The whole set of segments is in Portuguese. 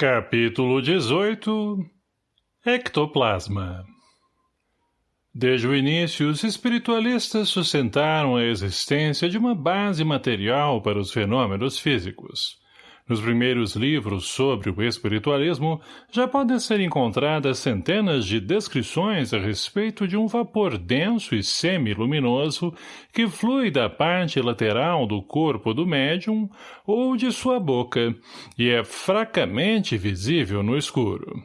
Capítulo 18 Ectoplasma Desde o início, os espiritualistas sustentaram a existência de uma base material para os fenômenos físicos. Nos primeiros livros sobre o espiritualismo, já podem ser encontradas centenas de descrições a respeito de um vapor denso e semi-luminoso que flui da parte lateral do corpo do médium ou de sua boca e é fracamente visível no escuro.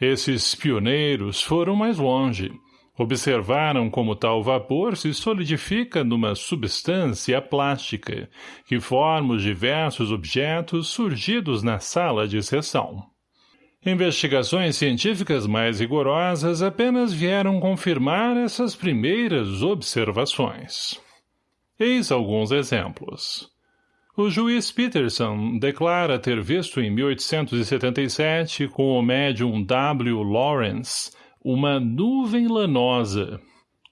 Esses pioneiros foram mais longe, Observaram como tal vapor se solidifica numa substância plástica, que forma os diversos objetos surgidos na sala de sessão. Investigações científicas mais rigorosas apenas vieram confirmar essas primeiras observações. Eis alguns exemplos. O juiz Peterson declara ter visto em 1877 com o médium W. Lawrence uma nuvem lanosa,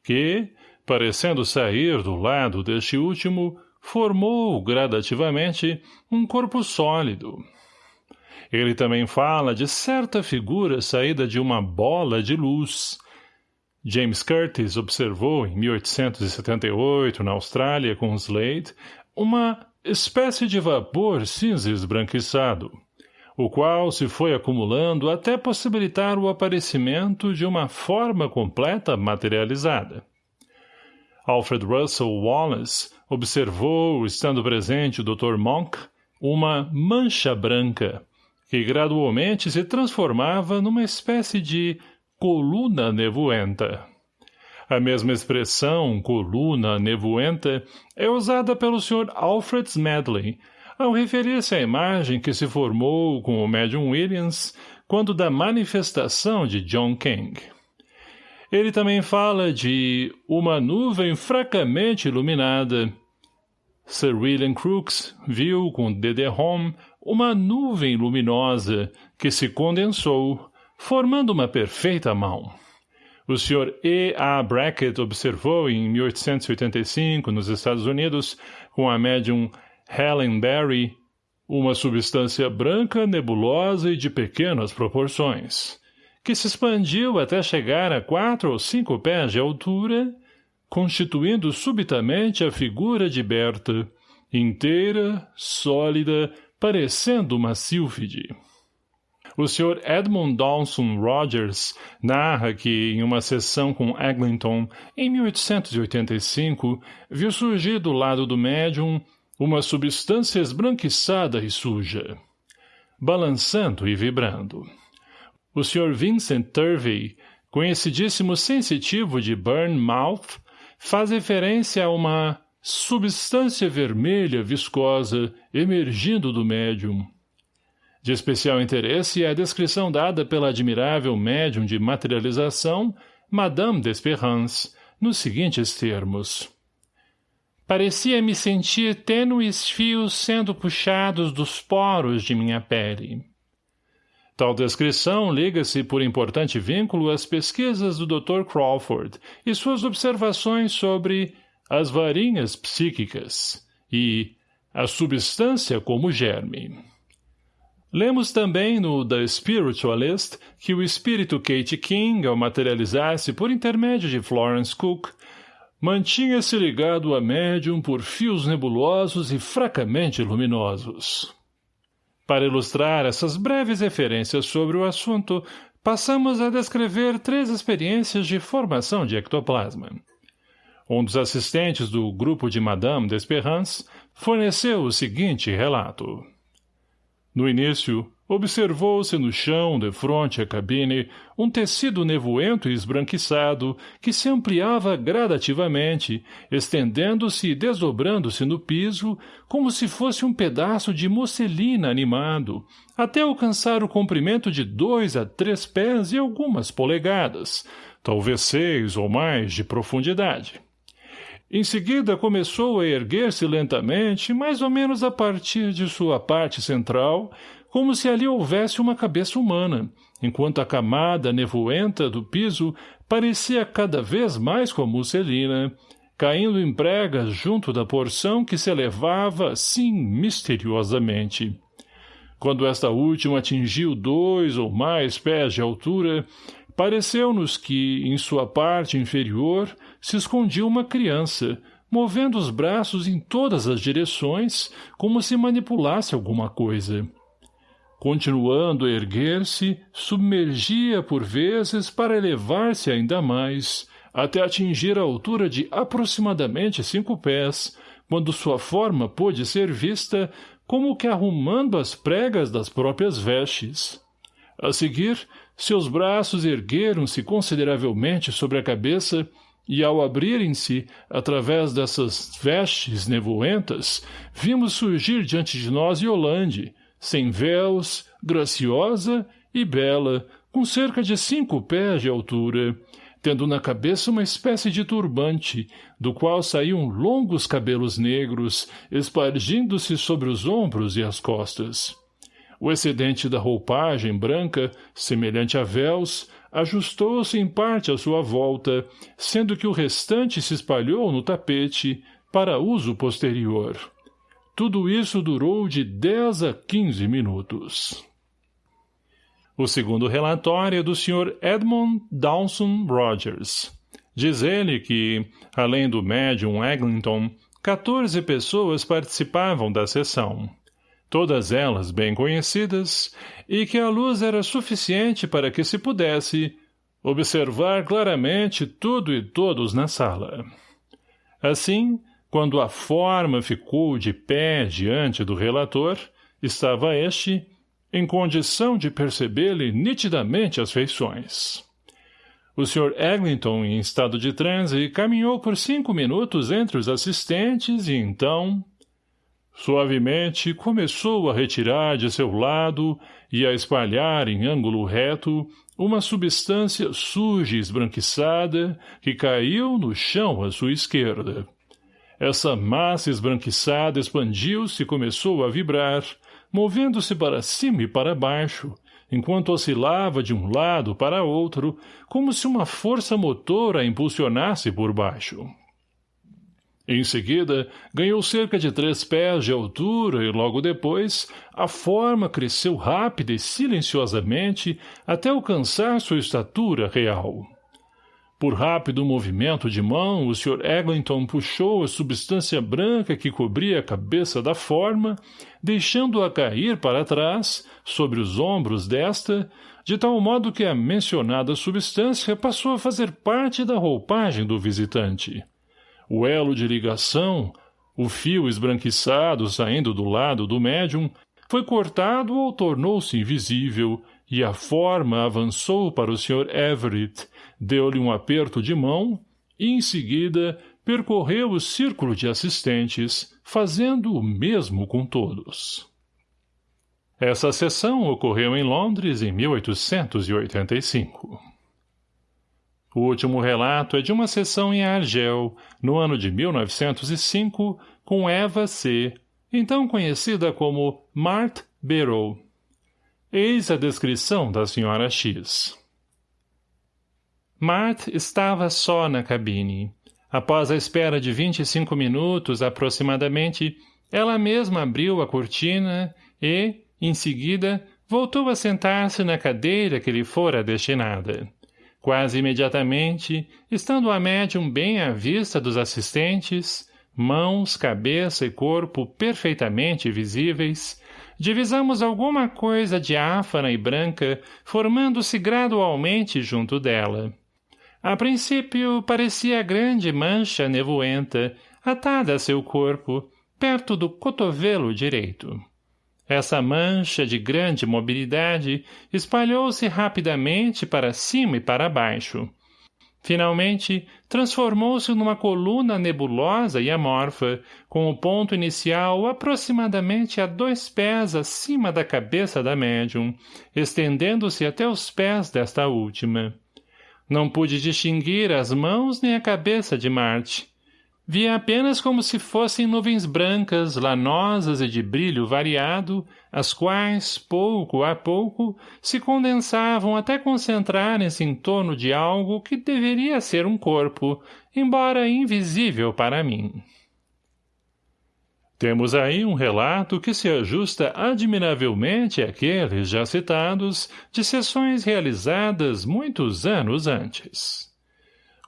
que, parecendo sair do lado deste último, formou, gradativamente, um corpo sólido. Ele também fala de certa figura saída de uma bola de luz. James Curtis observou, em 1878, na Austrália, com Slade, uma espécie de vapor cinza esbranquiçado, o qual se foi acumulando até possibilitar o aparecimento de uma forma completa materializada. Alfred Russel Wallace observou, estando presente o Dr. Monk, uma mancha branca, que gradualmente se transformava numa espécie de coluna nevoenta. A mesma expressão, coluna nevoenta, é usada pelo Sr. Alfred Smedley ao referir-se à imagem que se formou com o médium Williams quando da manifestação de John King. Ele também fala de uma nuvem fracamente iluminada. Sir William Crookes viu com D.D. uma nuvem luminosa que se condensou, formando uma perfeita mão. O Sr. E. A. Brackett observou em 1885, nos Estados Unidos, com a médium Helen Berry, uma substância branca, nebulosa e de pequenas proporções, que se expandiu até chegar a quatro ou cinco pés de altura, constituindo subitamente a figura de Berta, inteira, sólida, parecendo uma sílfide. O Sr. Edmund Dawson Rogers narra que, em uma sessão com Eglinton, em 1885, viu surgir do lado do médium uma substância esbranquiçada e suja, balançando e vibrando. O Sr. Vincent Turvey, conhecidíssimo sensitivo de Bournemouth, faz referência a uma substância vermelha viscosa emergindo do médium. De especial interesse é a descrição dada pela admirável médium de materialização, Madame d'Esperance, nos seguintes termos. Parecia-me sentir tênues fios sendo puxados dos poros de minha pele. Tal descrição liga-se por importante vínculo às pesquisas do Dr. Crawford e suas observações sobre as varinhas psíquicas e a substância como germe. Lemos também no The Spiritualist que o espírito Kate King, ao materializar-se por intermédio de Florence Cook, Mantinha-se ligado a médium por fios nebulosos e fracamente luminosos. Para ilustrar essas breves referências sobre o assunto, passamos a descrever três experiências de formação de ectoplasma. Um dos assistentes do grupo de Madame d'Esperance forneceu o seguinte relato. No início, Observou-se no chão, de frente à cabine, um tecido nevoento e esbranquiçado que se ampliava gradativamente, estendendo-se e desdobrando-se no piso, como se fosse um pedaço de musselina animado, até alcançar o comprimento de dois a três pés e algumas polegadas, talvez seis ou mais de profundidade. Em seguida começou a erguer-se lentamente, mais ou menos a partir de sua parte central, como se ali houvesse uma cabeça humana, enquanto a camada nevoenta do piso parecia cada vez mais como musselina, caindo em pregas junto da porção que se elevava assim misteriosamente. Quando esta última atingiu dois ou mais pés de altura, pareceu-nos que, em sua parte inferior, se escondia uma criança, movendo os braços em todas as direções, como se manipulasse alguma coisa. Continuando a erguer-se, submergia por vezes para elevar-se ainda mais, até atingir a altura de aproximadamente cinco pés, quando sua forma pôde ser vista como que arrumando as pregas das próprias vestes. A seguir, seus braços ergueram-se consideravelmente sobre a cabeça e, ao abrirem-se, através dessas vestes nevoentas, vimos surgir diante de nós Yolande, sem véus, graciosa e bela, com cerca de cinco pés de altura, tendo na cabeça uma espécie de turbante, do qual saíam longos cabelos negros, espargindo-se sobre os ombros e as costas. O excedente da roupagem branca, semelhante a véus, ajustou-se em parte à sua volta, sendo que o restante se espalhou no tapete, para uso posterior. Tudo isso durou de 10 a 15 minutos. O segundo relatório é do Sr. Edmund Dawson Rogers. Diz ele que, além do médium Eglinton, 14 pessoas participavam da sessão. Todas elas bem conhecidas, e que a luz era suficiente para que se pudesse observar claramente tudo e todos na sala. Assim, quando a forma ficou de pé diante do relator, estava este, em condição de perceber-lhe nitidamente as feições. O Sr. Eglinton, em estado de transe, caminhou por cinco minutos entre os assistentes e então... Suavemente começou a retirar de seu lado e a espalhar em ângulo reto uma substância suja e esbranquiçada que caiu no chão à sua esquerda. Essa massa esbranquiçada expandiu-se e começou a vibrar, movendo-se para cima e para baixo, enquanto oscilava de um lado para outro, como se uma força motora a impulsionasse por baixo. Em seguida, ganhou cerca de três pés de altura e logo depois, a forma cresceu rápida e silenciosamente até alcançar sua estatura real. Por rápido movimento de mão, o Sr. Eglinton puxou a substância branca que cobria a cabeça da forma, deixando-a cair para trás, sobre os ombros desta, de tal modo que a mencionada substância passou a fazer parte da roupagem do visitante. O elo de ligação, o fio esbranquiçado saindo do lado do médium, foi cortado ou tornou-se invisível, e a forma avançou para o Sr. Everett, deu-lhe um aperto de mão e, em seguida, percorreu o círculo de assistentes, fazendo o mesmo com todos. Essa sessão ocorreu em Londres em 1885. O último relato é de uma sessão em Argel, no ano de 1905, com Eva C., então conhecida como Mart Barrow. Eis a descrição da senhora X. Mart estava só na cabine. Após a espera de 25 minutos, aproximadamente, ela mesma abriu a cortina e, em seguida, voltou a sentar-se na cadeira que lhe fora destinada. Quase imediatamente, estando a médium bem à vista dos assistentes, mãos, cabeça e corpo perfeitamente visíveis, divisamos alguma coisa diáfana e branca formando-se gradualmente junto dela. A princípio, parecia grande mancha nevoenta, atada a seu corpo, perto do cotovelo direito. Essa mancha de grande mobilidade espalhou-se rapidamente para cima e para baixo. Finalmente, transformou-se numa coluna nebulosa e amorfa, com o ponto inicial aproximadamente a dois pés acima da cabeça da médium, estendendo-se até os pés desta última. Não pude distinguir as mãos nem a cabeça de Marte. Via apenas como se fossem nuvens brancas, lanosas e de brilho variado, as quais, pouco a pouco, se condensavam até concentrarem-se em torno de algo que deveria ser um corpo, embora invisível para mim. Temos aí um relato que se ajusta admiravelmente àqueles já citados de sessões realizadas muitos anos antes.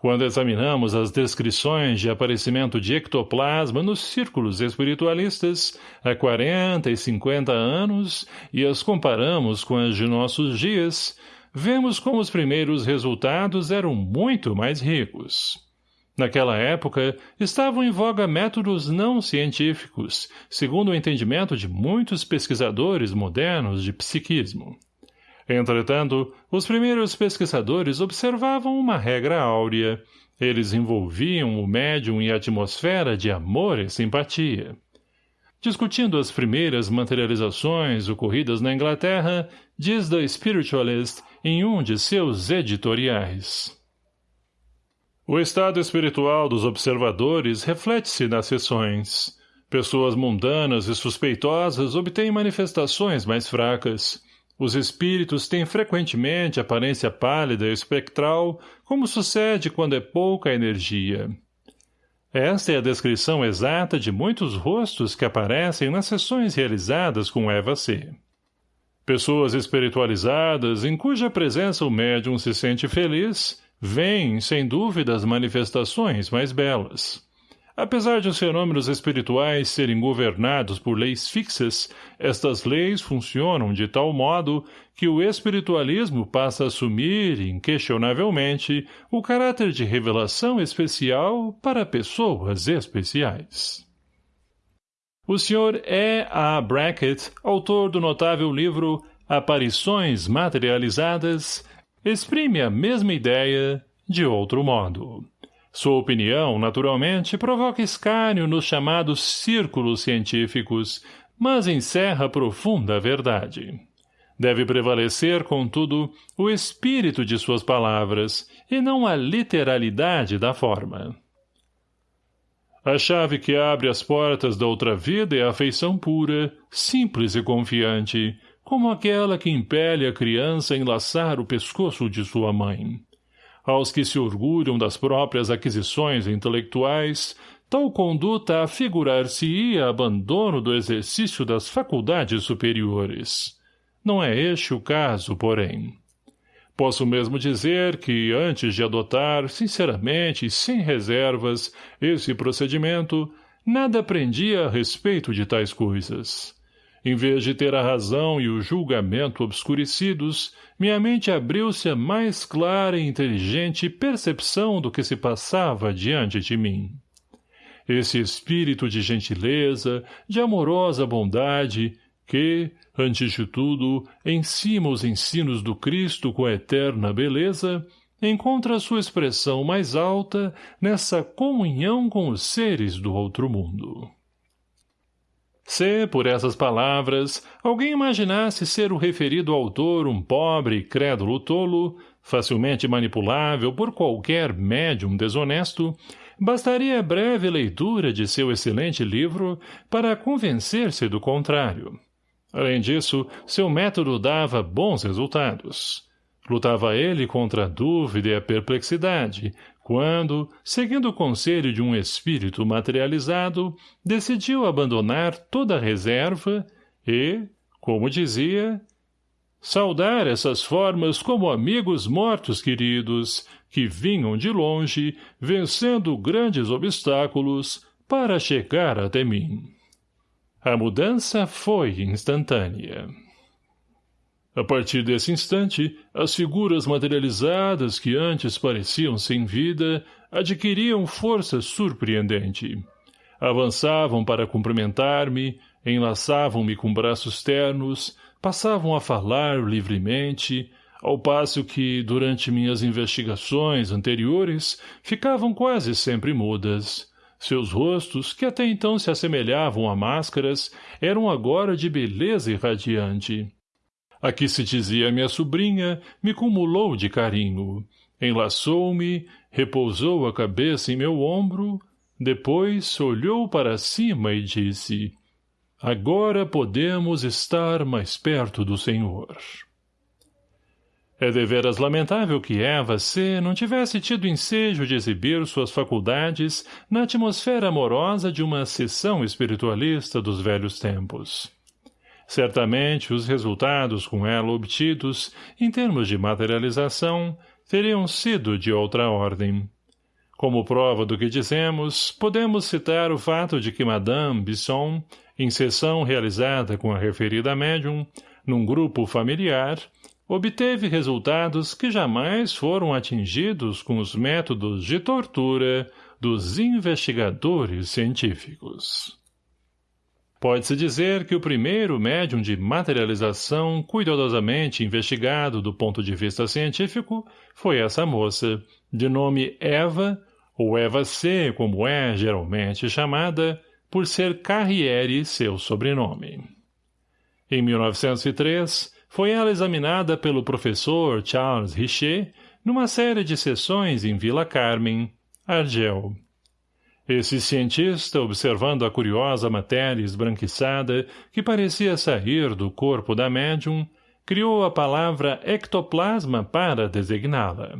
Quando examinamos as descrições de aparecimento de ectoplasma nos círculos espiritualistas há 40 e 50 anos e as comparamos com as de nossos dias, vemos como os primeiros resultados eram muito mais ricos. Naquela época, estavam em voga métodos não científicos, segundo o entendimento de muitos pesquisadores modernos de psiquismo. Entretanto, os primeiros pesquisadores observavam uma regra áurea. Eles envolviam o médium em atmosfera de amor e simpatia. Discutindo as primeiras materializações ocorridas na Inglaterra, diz The Spiritualist em um de seus editoriais. O estado espiritual dos observadores reflete-se nas sessões. Pessoas mundanas e suspeitosas obtêm manifestações mais fracas. Os espíritos têm frequentemente aparência pálida e espectral, como sucede quando é pouca energia. Esta é a descrição exata de muitos rostos que aparecem nas sessões realizadas com Eva C. Pessoas espiritualizadas, em cuja presença o médium se sente feliz, Vêm, sem dúvida, as manifestações mais belas. Apesar de os fenômenos espirituais serem governados por leis fixas, estas leis funcionam de tal modo que o espiritualismo passa a assumir, inquestionavelmente, o caráter de revelação especial para pessoas especiais. O Sr. E. A. Brackett, autor do notável livro Aparições Materializadas, exprime a mesma ideia de outro modo. Sua opinião, naturalmente, provoca escárnio nos chamados círculos científicos, mas encerra profunda verdade. Deve prevalecer, contudo, o espírito de suas palavras, e não a literalidade da forma. A chave que abre as portas da outra vida é a afeição pura, simples e confiante, como aquela que impele a criança a enlaçar o pescoço de sua mãe. Aos que se orgulham das próprias aquisições intelectuais, tal conduta afigurar-se-ia abandono do exercício das faculdades superiores. Não é este o caso, porém. Posso mesmo dizer que, antes de adotar, sinceramente e sem reservas, esse procedimento, nada aprendia a respeito de tais coisas. Em vez de ter a razão e o julgamento obscurecidos, minha mente abriu-se a mais clara e inteligente percepção do que se passava diante de mim. Esse espírito de gentileza, de amorosa bondade, que, antes de tudo, ensima os ensinos do Cristo com a eterna beleza, encontra sua expressão mais alta nessa comunhão com os seres do outro mundo. Se, por essas palavras, alguém imaginasse ser o referido autor um pobre crédulo tolo, facilmente manipulável por qualquer médium desonesto, bastaria breve leitura de seu excelente livro para convencer-se do contrário. Além disso, seu método dava bons resultados. Lutava ele contra a dúvida e a perplexidade, quando, seguindo o conselho de um espírito materializado, decidiu abandonar toda a reserva e, como dizia, saudar essas formas como amigos mortos queridos, que vinham de longe, vencendo grandes obstáculos, para chegar até mim. A mudança foi instantânea. A partir desse instante, as figuras materializadas que antes pareciam sem vida adquiriam força surpreendente. Avançavam para cumprimentar-me, enlaçavam-me com braços ternos, passavam a falar livremente, ao passo que, durante minhas investigações anteriores, ficavam quase sempre mudas. Seus rostos, que até então se assemelhavam a máscaras, eram agora de beleza irradiante. A que se dizia minha sobrinha me cumulou de carinho. Enlaçou-me, repousou a cabeça em meu ombro, depois olhou para cima e disse, Agora podemos estar mais perto do Senhor. É deveras lamentável que Eva C. não tivesse tido ensejo de exibir suas faculdades na atmosfera amorosa de uma sessão espiritualista dos velhos tempos. Certamente, os resultados com ela obtidos, em termos de materialização, teriam sido de outra ordem. Como prova do que dizemos, podemos citar o fato de que Madame Bisson, em sessão realizada com a referida médium, num grupo familiar, obteve resultados que jamais foram atingidos com os métodos de tortura dos investigadores científicos. Pode-se dizer que o primeiro médium de materialização cuidadosamente investigado do ponto de vista científico foi essa moça, de nome Eva, ou Eva C, como é geralmente chamada, por ser Carriere seu sobrenome. Em 1903, foi ela examinada pelo professor Charles Richer numa série de sessões em Vila Carmen, Argel. Esse cientista, observando a curiosa matéria esbranquiçada que parecia sair do corpo da médium, criou a palavra ectoplasma para designá-la.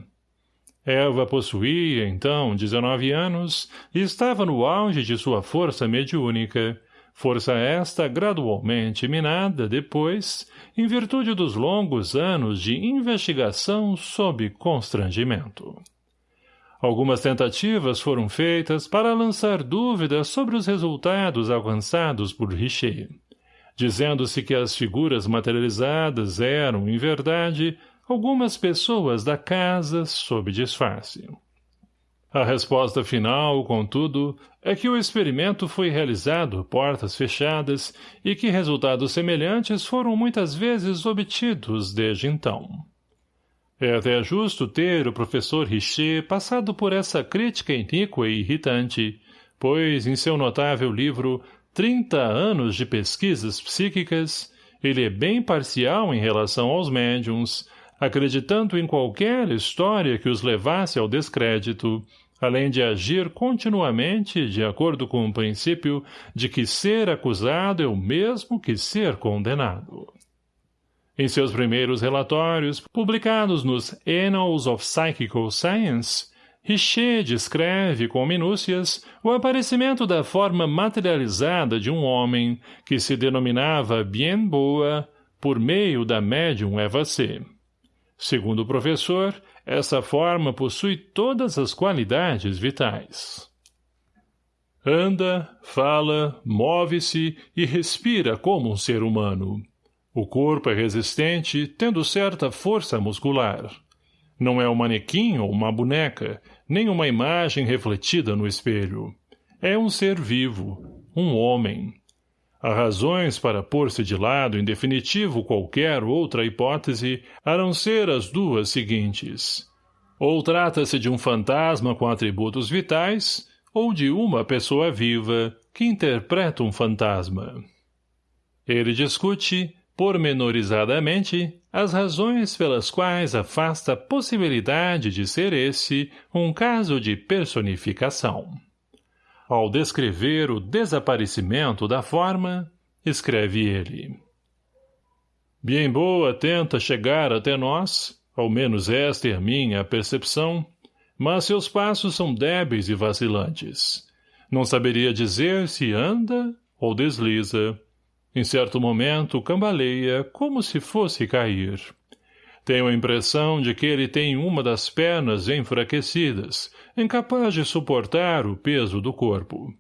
Eva possuía, então, 19 anos e estava no auge de sua força mediúnica, força esta gradualmente minada depois, em virtude dos longos anos de investigação sob constrangimento. Algumas tentativas foram feitas para lançar dúvidas sobre os resultados alcançados por Richer, dizendo-se que as figuras materializadas eram, em verdade, algumas pessoas da casa sob disfarce. A resposta final, contudo, é que o experimento foi realizado portas fechadas e que resultados semelhantes foram muitas vezes obtidos desde então. É até justo ter o professor Richer passado por essa crítica iníqua e irritante, pois, em seu notável livro Trinta anos de pesquisas psíquicas, ele é bem parcial em relação aos médiums, acreditando em qualquer história que os levasse ao descrédito, além de agir continuamente de acordo com o princípio de que ser acusado é o mesmo que ser condenado. Em seus primeiros relatórios, publicados nos Annals of Psychical Science, Richer descreve com minúcias o aparecimento da forma materializada de um homem que se denominava Bien Boa por meio da médium Eva C. Segundo o professor, essa forma possui todas as qualidades vitais. Anda, fala, move-se e respira como um ser humano. O corpo é resistente, tendo certa força muscular. Não é um manequim ou uma boneca, nem uma imagem refletida no espelho. É um ser vivo, um homem, Há razões para pôr-se de lado em definitivo qualquer outra hipótese, a não ser as duas seguintes. Ou trata-se de um fantasma com atributos vitais, ou de uma pessoa viva que interpreta um fantasma. Ele discute, pormenorizadamente, as razões pelas quais afasta a possibilidade de ser esse um caso de personificação. Ao descrever o desaparecimento da forma, escreve ele. Bien boa tenta chegar até nós, ao menos esta é minha percepção, mas seus passos são débeis e vacilantes. Não saberia dizer se anda ou desliza. Em certo momento cambaleia como se fosse cair. Tenho a impressão de que ele tem uma das pernas enfraquecidas, incapaz de suportar o peso do corpo.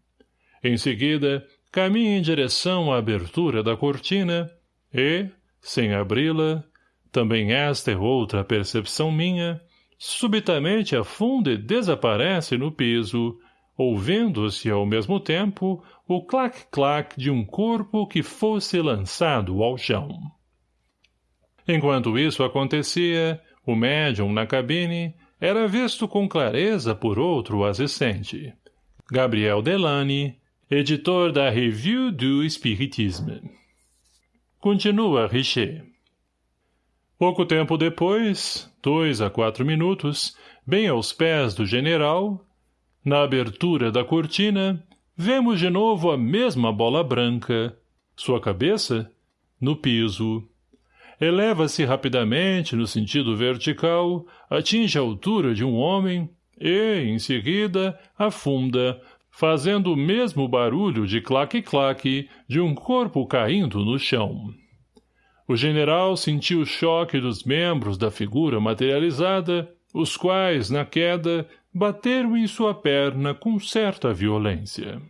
Em seguida, caminha em direção à abertura da cortina e, sem abri-la, também esta é outra percepção minha, subitamente afunda e desaparece no piso, ouvindo-se ao mesmo tempo o clac-clac de um corpo que fosse lançado ao chão. Enquanto isso acontecia, o médium na cabine era visto com clareza por outro assistente. Gabriel Delany, editor da Revue du Spiritisme. Continua Richer. Pouco tempo depois, dois a quatro minutos, bem aos pés do general, na abertura da cortina, vemos de novo a mesma bola branca, sua cabeça, no piso, Eleva-se rapidamente no sentido vertical, atinge a altura de um homem e, em seguida, afunda, fazendo o mesmo barulho de claque-claque de um corpo caindo no chão. O general sentiu o choque dos membros da figura materializada, os quais, na queda, bateram em sua perna com certa violência.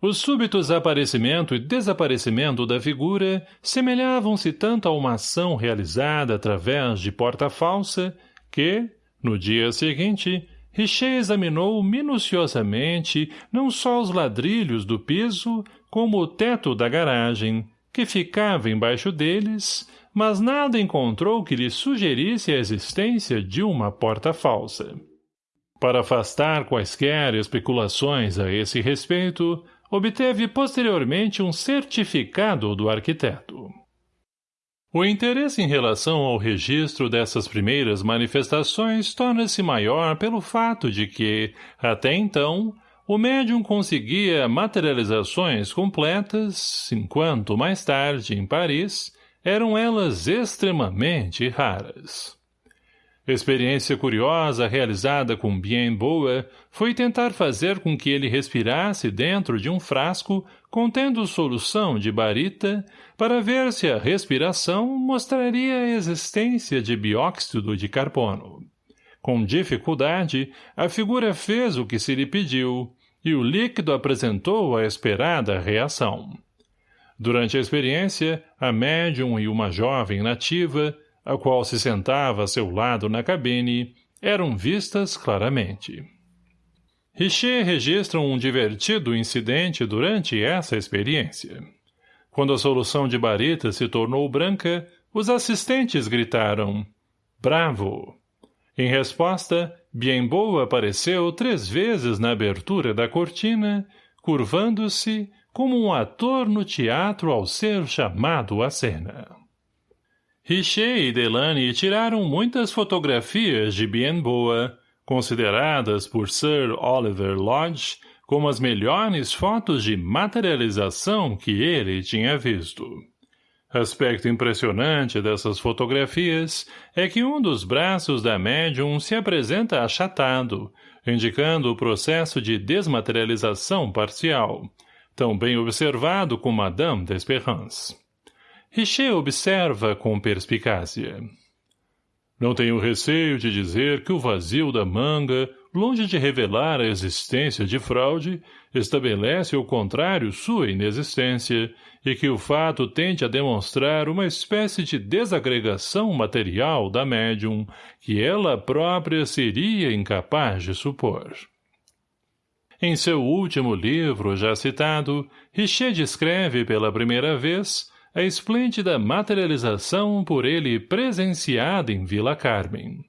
O súbito aparecimento e desaparecimento da figura semelhavam-se tanto a uma ação realizada através de porta falsa que, no dia seguinte, Richer examinou minuciosamente não só os ladrilhos do piso, como o teto da garagem, que ficava embaixo deles, mas nada encontrou que lhe sugerisse a existência de uma porta falsa. Para afastar quaisquer especulações a esse respeito, obteve posteriormente um certificado do arquiteto. O interesse em relação ao registro dessas primeiras manifestações torna-se maior pelo fato de que, até então, o médium conseguia materializações completas, enquanto mais tarde, em Paris, eram elas extremamente raras. Experiência curiosa realizada com Bien Boa foi tentar fazer com que ele respirasse dentro de um frasco contendo solução de barita para ver se a respiração mostraria a existência de bióxido de carbono. Com dificuldade, a figura fez o que se lhe pediu, e o líquido apresentou a esperada reação. Durante a experiência, a médium e uma jovem nativa a qual se sentava a seu lado na cabine, eram vistas claramente. Richer registra um divertido incidente durante essa experiência. Quando a solução de barita se tornou branca, os assistentes gritaram Bravo! Em resposta, Bienboa apareceu três vezes na abertura da cortina, curvando-se como um ator no teatro ao ser chamado à cena. Richer e Delany tiraram muitas fotografias de Bien Boa, consideradas por Sir Oliver Lodge como as melhores fotos de materialização que ele tinha visto. Aspecto impressionante dessas fotografias é que um dos braços da médium se apresenta achatado, indicando o processo de desmaterialização parcial, tão bem observado com Madame d'Esperance. Richer observa com perspicácia. Não tenho receio de dizer que o vazio da manga, longe de revelar a existência de fraude, estabelece ao contrário sua inexistência e que o fato tende a demonstrar uma espécie de desagregação material da médium que ela própria seria incapaz de supor. Em seu último livro, já citado, Richer descreve pela primeira vez a esplêndida materialização por ele presenciada em Vila Carmen.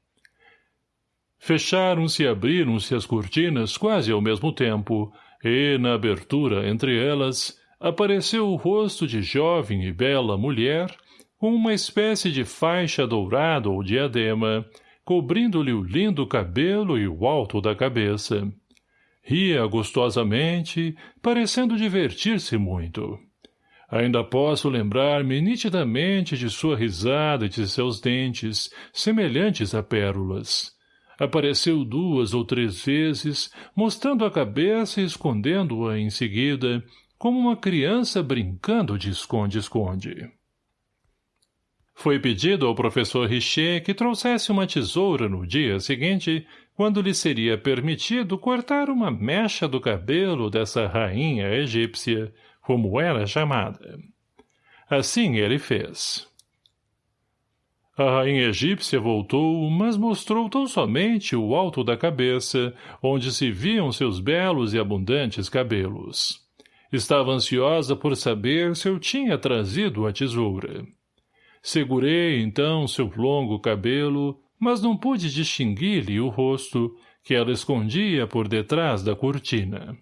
Fecharam-se e abriram-se as cortinas quase ao mesmo tempo, e, na abertura entre elas, apareceu o rosto de jovem e bela mulher, com uma espécie de faixa dourada ou diadema, cobrindo-lhe o lindo cabelo e o alto da cabeça. Ria gostosamente, parecendo divertir-se muito. Ainda posso lembrar-me nitidamente de sua risada e de seus dentes, semelhantes a pérolas. Apareceu duas ou três vezes, mostrando a cabeça e escondendo-a em seguida, como uma criança brincando de esconde-esconde. Foi pedido ao professor Richer que trouxesse uma tesoura no dia seguinte, quando lhe seria permitido cortar uma mecha do cabelo dessa rainha egípcia, como era chamada. Assim ele fez. A rainha egípcia voltou, mas mostrou tão somente o alto da cabeça, onde se viam seus belos e abundantes cabelos. Estava ansiosa por saber se eu tinha trazido a tesoura. Segurei, então, seu longo cabelo, mas não pude distinguir-lhe o rosto, que ela escondia por detrás da cortina.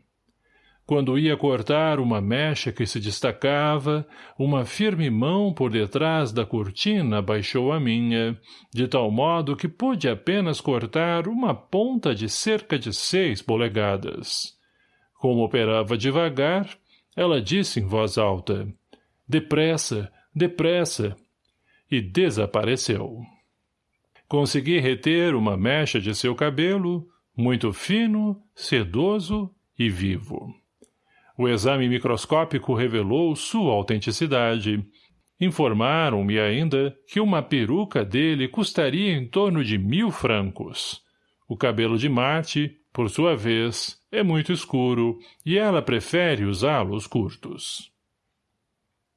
Quando ia cortar uma mecha que se destacava, uma firme mão por detrás da cortina baixou a minha, de tal modo que pude apenas cortar uma ponta de cerca de seis polegadas. Como operava devagar, ela disse em voz alta, Depressa, depressa. e desapareceu. Consegui reter uma mecha de seu cabelo, muito fino, sedoso e vivo. O exame microscópico revelou sua autenticidade. Informaram-me ainda que uma peruca dele custaria em torno de mil francos. O cabelo de Marte, por sua vez, é muito escuro e ela prefere usá-los curtos.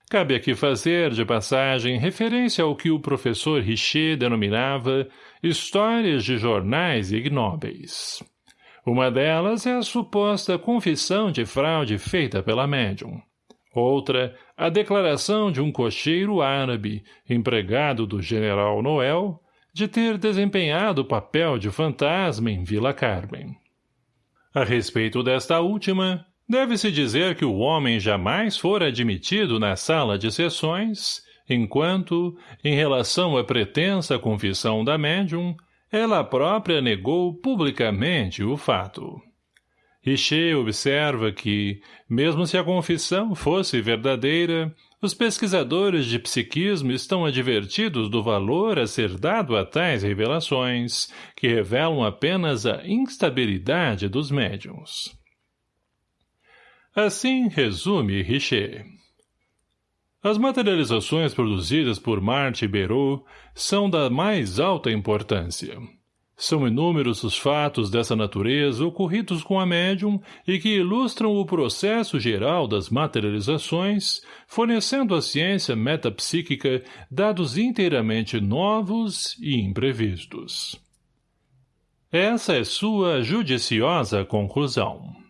Cabe aqui fazer, de passagem, referência ao que o professor Richer denominava histórias de jornais ignóbeis. Uma delas é a suposta confissão de fraude feita pela médium. Outra, a declaração de um cocheiro árabe, empregado do general Noel, de ter desempenhado o papel de fantasma em Vila Carmen. A respeito desta última, deve-se dizer que o homem jamais fora admitido na sala de sessões, enquanto, em relação à pretensa confissão da médium, ela própria negou publicamente o fato. Richer observa que, mesmo se a confissão fosse verdadeira, os pesquisadores de psiquismo estão advertidos do valor a ser dado a tais revelações, que revelam apenas a instabilidade dos médiums. Assim resume Richer. As materializações produzidas por Marte Beru são da mais alta importância. São inúmeros os fatos dessa natureza ocorridos com a médium e que ilustram o processo geral das materializações, fornecendo à ciência metapsíquica dados inteiramente novos e imprevistos. Essa é sua judiciosa conclusão.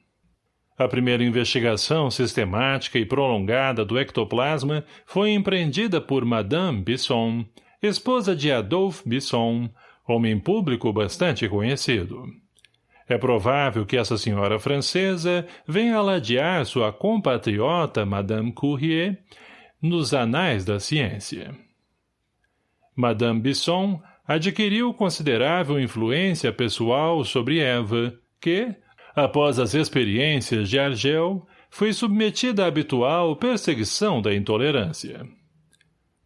A primeira investigação sistemática e prolongada do ectoplasma foi empreendida por Madame Bisson, esposa de Adolphe Bisson, homem público bastante conhecido. É provável que essa senhora francesa venha ladear sua compatriota Madame Courrier nos anais da ciência. Madame Bisson adquiriu considerável influência pessoal sobre Eva, que, após as experiências de Argel, foi submetida à habitual perseguição da intolerância.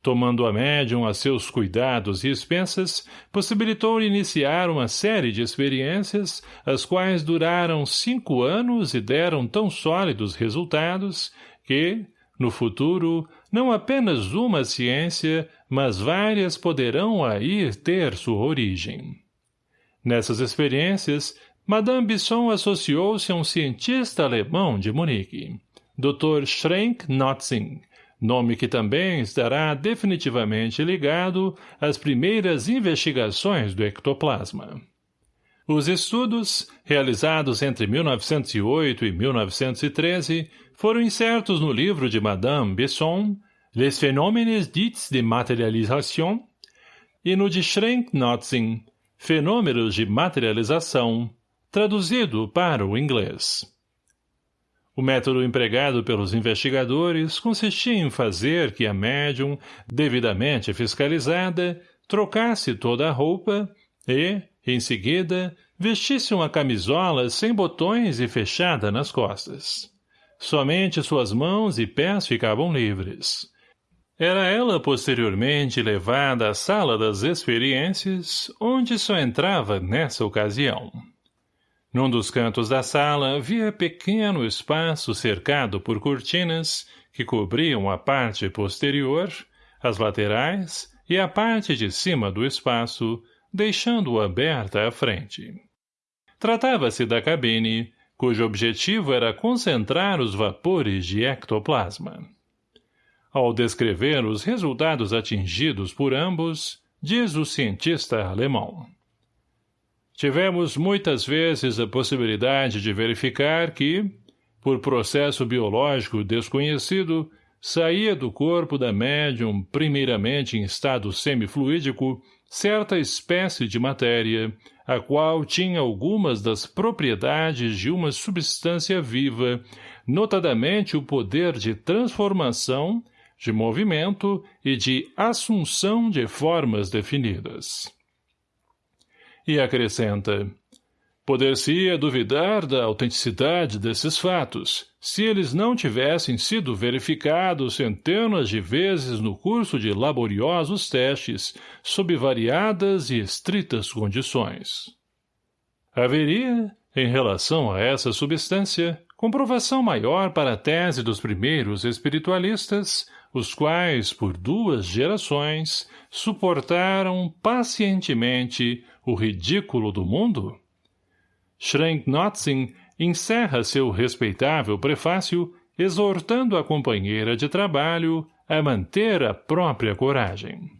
Tomando a médium a seus cuidados e expensas, possibilitou iniciar uma série de experiências, as quais duraram cinco anos e deram tão sólidos resultados que, no futuro, não apenas uma ciência, mas várias poderão aí ter sua origem. Nessas experiências, Madame Bisson associou-se a um cientista alemão de Munique, Dr. Schrenk-Notzing, nome que também estará definitivamente ligado às primeiras investigações do ectoplasma. Os estudos, realizados entre 1908 e 1913, foram incertos no livro de Madame Besson, Les phénomènes dits de matérialisation, e no de Schrenk-Notzing, Fenômenos de Materialização, traduzido para o inglês. O método empregado pelos investigadores consistia em fazer que a médium, devidamente fiscalizada, trocasse toda a roupa e, em seguida, vestisse uma camisola sem botões e fechada nas costas. Somente suas mãos e pés ficavam livres. Era ela posteriormente levada à sala das experiências, onde só entrava nessa ocasião. Num dos cantos da sala havia pequeno espaço cercado por cortinas que cobriam a parte posterior, as laterais e a parte de cima do espaço, deixando-o aberta à frente. Tratava-se da cabine, cujo objetivo era concentrar os vapores de ectoplasma. Ao descrever os resultados atingidos por ambos, diz o cientista alemão. Tivemos muitas vezes a possibilidade de verificar que, por processo biológico desconhecido, saía do corpo da médium, primeiramente em estado semifluídico, certa espécie de matéria, a qual tinha algumas das propriedades de uma substância viva, notadamente o poder de transformação, de movimento e de assunção de formas definidas. E acrescenta, Poder-se-ia duvidar da autenticidade desses fatos, se eles não tivessem sido verificados centenas de vezes no curso de laboriosos testes, sob variadas e estritas condições. Haveria, em relação a essa substância, comprovação maior para a tese dos primeiros espiritualistas, os quais, por duas gerações, suportaram pacientemente o ridículo do mundo? Schrenk-Notzing encerra seu respeitável prefácio exortando a companheira de trabalho a manter a própria coragem.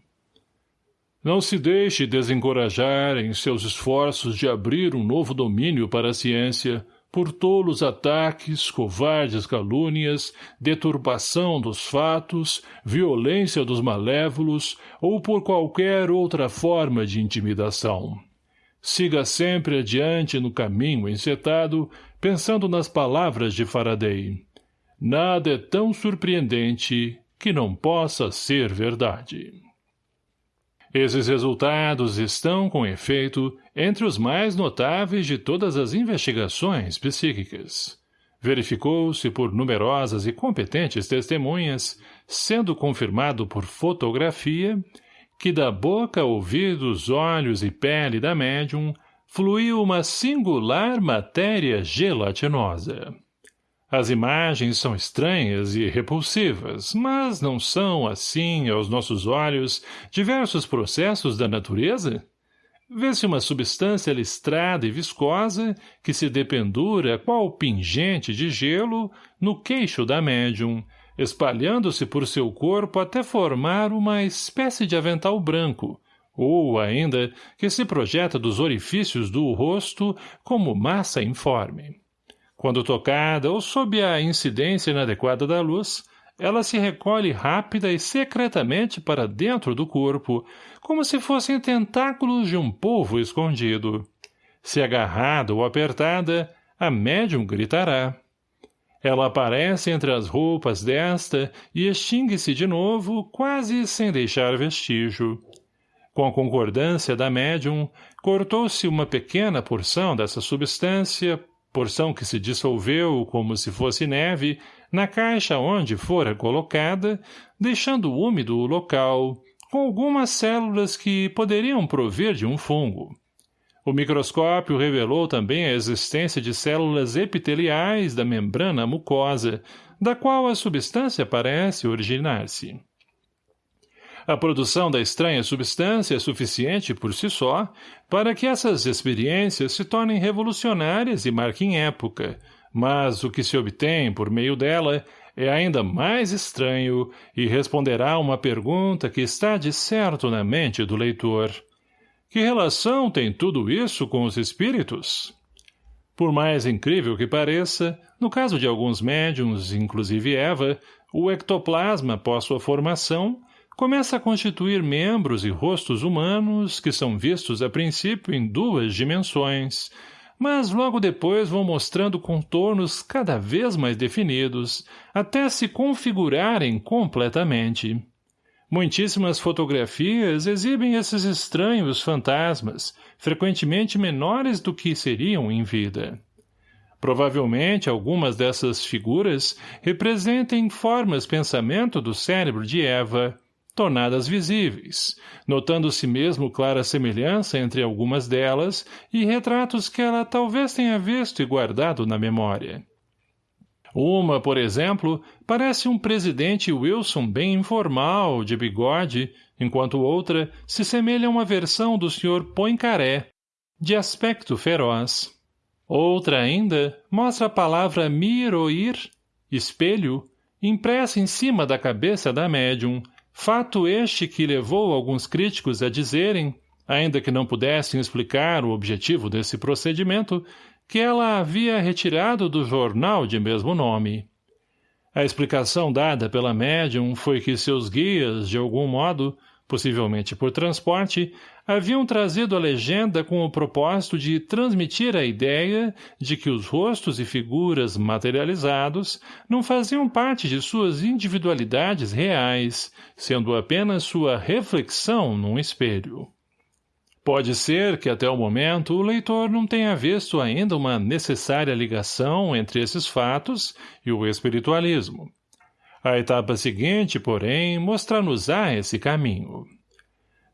Não se deixe desencorajar em seus esforços de abrir um novo domínio para a ciência por tolos ataques, covardes calúnias, deturpação dos fatos, violência dos malévolos ou por qualquer outra forma de intimidação. Siga sempre adiante no caminho encetado, pensando nas palavras de Faraday. Nada é tão surpreendente que não possa ser verdade. Esses resultados estão, com efeito, entre os mais notáveis de todas as investigações psíquicas. Verificou-se por numerosas e competentes testemunhas, sendo confirmado por fotografia, que da boca, ouvidos, olhos e pele da médium fluiu uma singular matéria gelatinosa. As imagens são estranhas e repulsivas, mas não são, assim, aos nossos olhos, diversos processos da natureza? Vê-se uma substância listrada e viscosa que se dependura qual pingente de gelo no queixo da médium, espalhando-se por seu corpo até formar uma espécie de avental branco, ou, ainda, que se projeta dos orifícios do rosto como massa informe. Quando tocada ou sob a incidência inadequada da luz, ela se recolhe rápida e secretamente para dentro do corpo, como se fossem tentáculos de um polvo escondido. Se agarrada ou apertada, a médium gritará. Ela aparece entre as roupas desta e extingue-se de novo, quase sem deixar vestígio. Com a concordância da médium, cortou-se uma pequena porção dessa substância porção que se dissolveu como se fosse neve, na caixa onde fora colocada, deixando úmido o local, com algumas células que poderiam provir de um fungo. O microscópio revelou também a existência de células epiteliais da membrana mucosa, da qual a substância parece originar-se. A produção da estranha substância é suficiente por si só para que essas experiências se tornem revolucionárias e marquem época, mas o que se obtém por meio dela é ainda mais estranho e responderá uma pergunta que está de certo na mente do leitor. Que relação tem tudo isso com os espíritos? Por mais incrível que pareça, no caso de alguns médiums, inclusive Eva, o ectoplasma, após sua formação, começa a constituir membros e rostos humanos que são vistos a princípio em duas dimensões, mas logo depois vão mostrando contornos cada vez mais definidos, até se configurarem completamente. Muitíssimas fotografias exibem esses estranhos fantasmas, frequentemente menores do que seriam em vida. Provavelmente algumas dessas figuras representem formas pensamento do cérebro de Eva, tornadas visíveis, notando-se mesmo clara semelhança entre algumas delas e retratos que ela talvez tenha visto e guardado na memória. Uma, por exemplo, parece um presidente Wilson bem informal, de bigode, enquanto outra se semelha a uma versão do Sr. Poincaré, de aspecto feroz. Outra ainda mostra a palavra miroir, espelho, impressa em cima da cabeça da médium, Fato este que levou alguns críticos a dizerem, ainda que não pudessem explicar o objetivo desse procedimento, que ela havia retirado do jornal de mesmo nome. A explicação dada pela médium foi que seus guias, de algum modo, possivelmente por transporte, haviam trazido a legenda com o propósito de transmitir a ideia de que os rostos e figuras materializados não faziam parte de suas individualidades reais, sendo apenas sua reflexão num espelho. Pode ser que até o momento o leitor não tenha visto ainda uma necessária ligação entre esses fatos e o espiritualismo. A etapa seguinte, porém, mostra-nos-á esse caminho.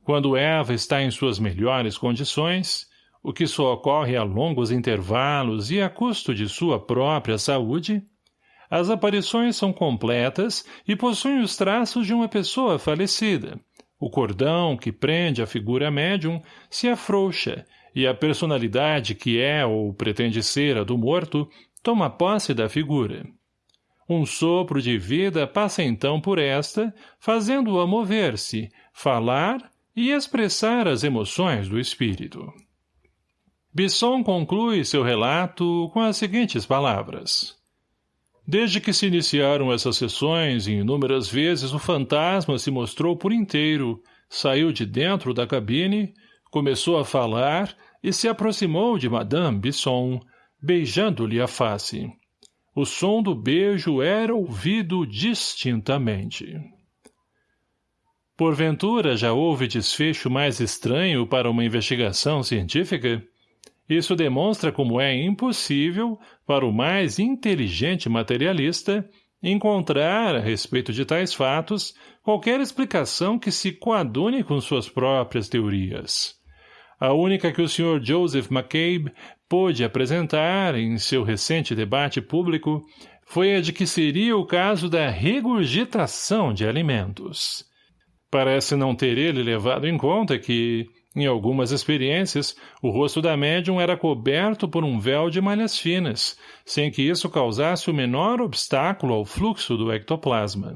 Quando Eva está em suas melhores condições, o que só ocorre a longos intervalos e a custo de sua própria saúde, as aparições são completas e possuem os traços de uma pessoa falecida, o cordão que prende a figura médium se afrouxa e a personalidade que é ou pretende ser a do morto toma posse da figura. Um sopro de vida passa então por esta, fazendo-a mover-se, falar e expressar as emoções do espírito. Bisson conclui seu relato com as seguintes palavras. Desde que se iniciaram essas sessões, inúmeras vezes o fantasma se mostrou por inteiro, saiu de dentro da cabine, começou a falar e se aproximou de Madame Bisson, beijando-lhe a face. O som do beijo era ouvido distintamente. Porventura já houve desfecho mais estranho para uma investigação científica? Isso demonstra como é impossível, para o mais inteligente materialista, encontrar, a respeito de tais fatos, qualquer explicação que se coadune com suas próprias teorias. A única que o Sr. Joseph McCabe pôde apresentar em seu recente debate público foi a de que seria o caso da regurgitação de alimentos. Parece não ter ele levado em conta que, em algumas experiências, o rosto da médium era coberto por um véu de malhas finas, sem que isso causasse o menor obstáculo ao fluxo do ectoplasma.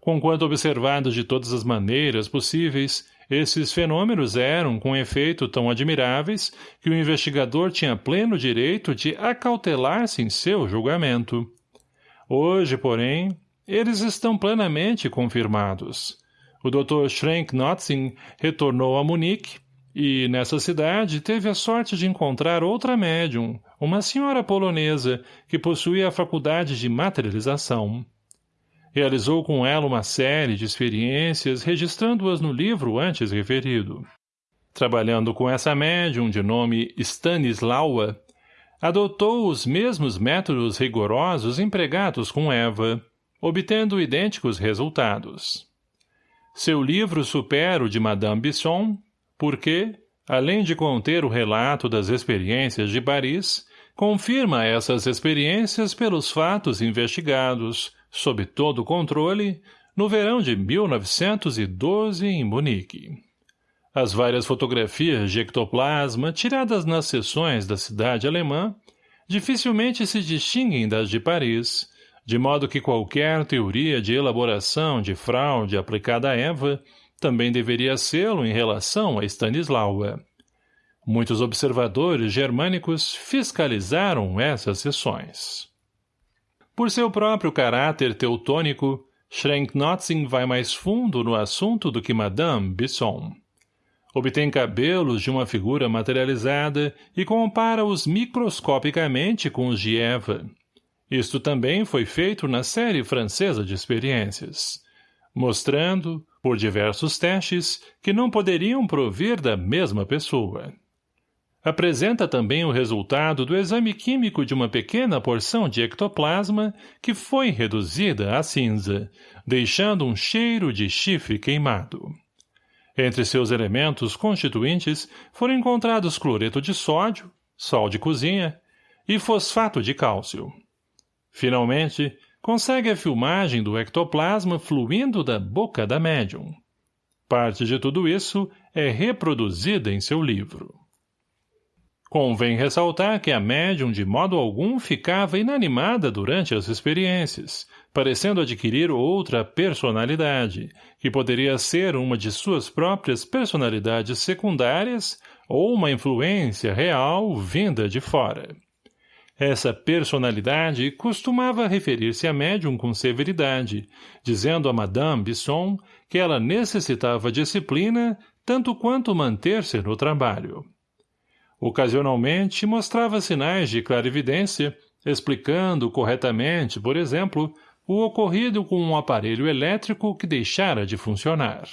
Conquanto observados de todas as maneiras possíveis, esses fenômenos eram, com efeito, tão admiráveis que o investigador tinha pleno direito de acautelar-se em seu julgamento. Hoje, porém, eles estão plenamente confirmados. O Dr. Schrenk Notzing retornou a Munique e, nessa cidade, teve a sorte de encontrar outra médium, uma senhora polonesa, que possuía a faculdade de materialização. Realizou com ela uma série de experiências, registrando-as no livro antes referido. Trabalhando com essa médium de nome Stanislaua, adotou os mesmos métodos rigorosos empregados com Eva, obtendo idênticos resultados. Seu livro supera o de Madame Bisson, porque, além de conter o relato das experiências de Paris, confirma essas experiências pelos fatos investigados, sob todo o controle, no verão de 1912 em Munique. As várias fotografias de ectoplasma tiradas nas sessões da cidade alemã dificilmente se distinguem das de Paris, de modo que qualquer teoria de elaboração de fraude aplicada a Eva também deveria sê-lo em relação a Stanislaua. Muitos observadores germânicos fiscalizaram essas sessões. Por seu próprio caráter teutônico, Schrenk-Notzing vai mais fundo no assunto do que Madame Bisson. Obtém cabelos de uma figura materializada e compara-os microscopicamente com os de Eva, isto também foi feito na série francesa de experiências, mostrando, por diversos testes, que não poderiam provir da mesma pessoa. Apresenta também o resultado do exame químico de uma pequena porção de ectoplasma que foi reduzida a cinza, deixando um cheiro de chifre queimado. Entre seus elementos constituintes foram encontrados cloreto de sódio, sal de cozinha e fosfato de cálcio. Finalmente, consegue a filmagem do ectoplasma fluindo da boca da médium. Parte de tudo isso é reproduzida em seu livro. Convém ressaltar que a médium de modo algum ficava inanimada durante as experiências, parecendo adquirir outra personalidade, que poderia ser uma de suas próprias personalidades secundárias ou uma influência real vinda de fora. Essa personalidade costumava referir-se a médium com severidade, dizendo a Madame Bisson que ela necessitava disciplina tanto quanto manter-se no trabalho. Ocasionalmente mostrava sinais de clarividência, explicando corretamente, por exemplo, o ocorrido com um aparelho elétrico que deixara de funcionar.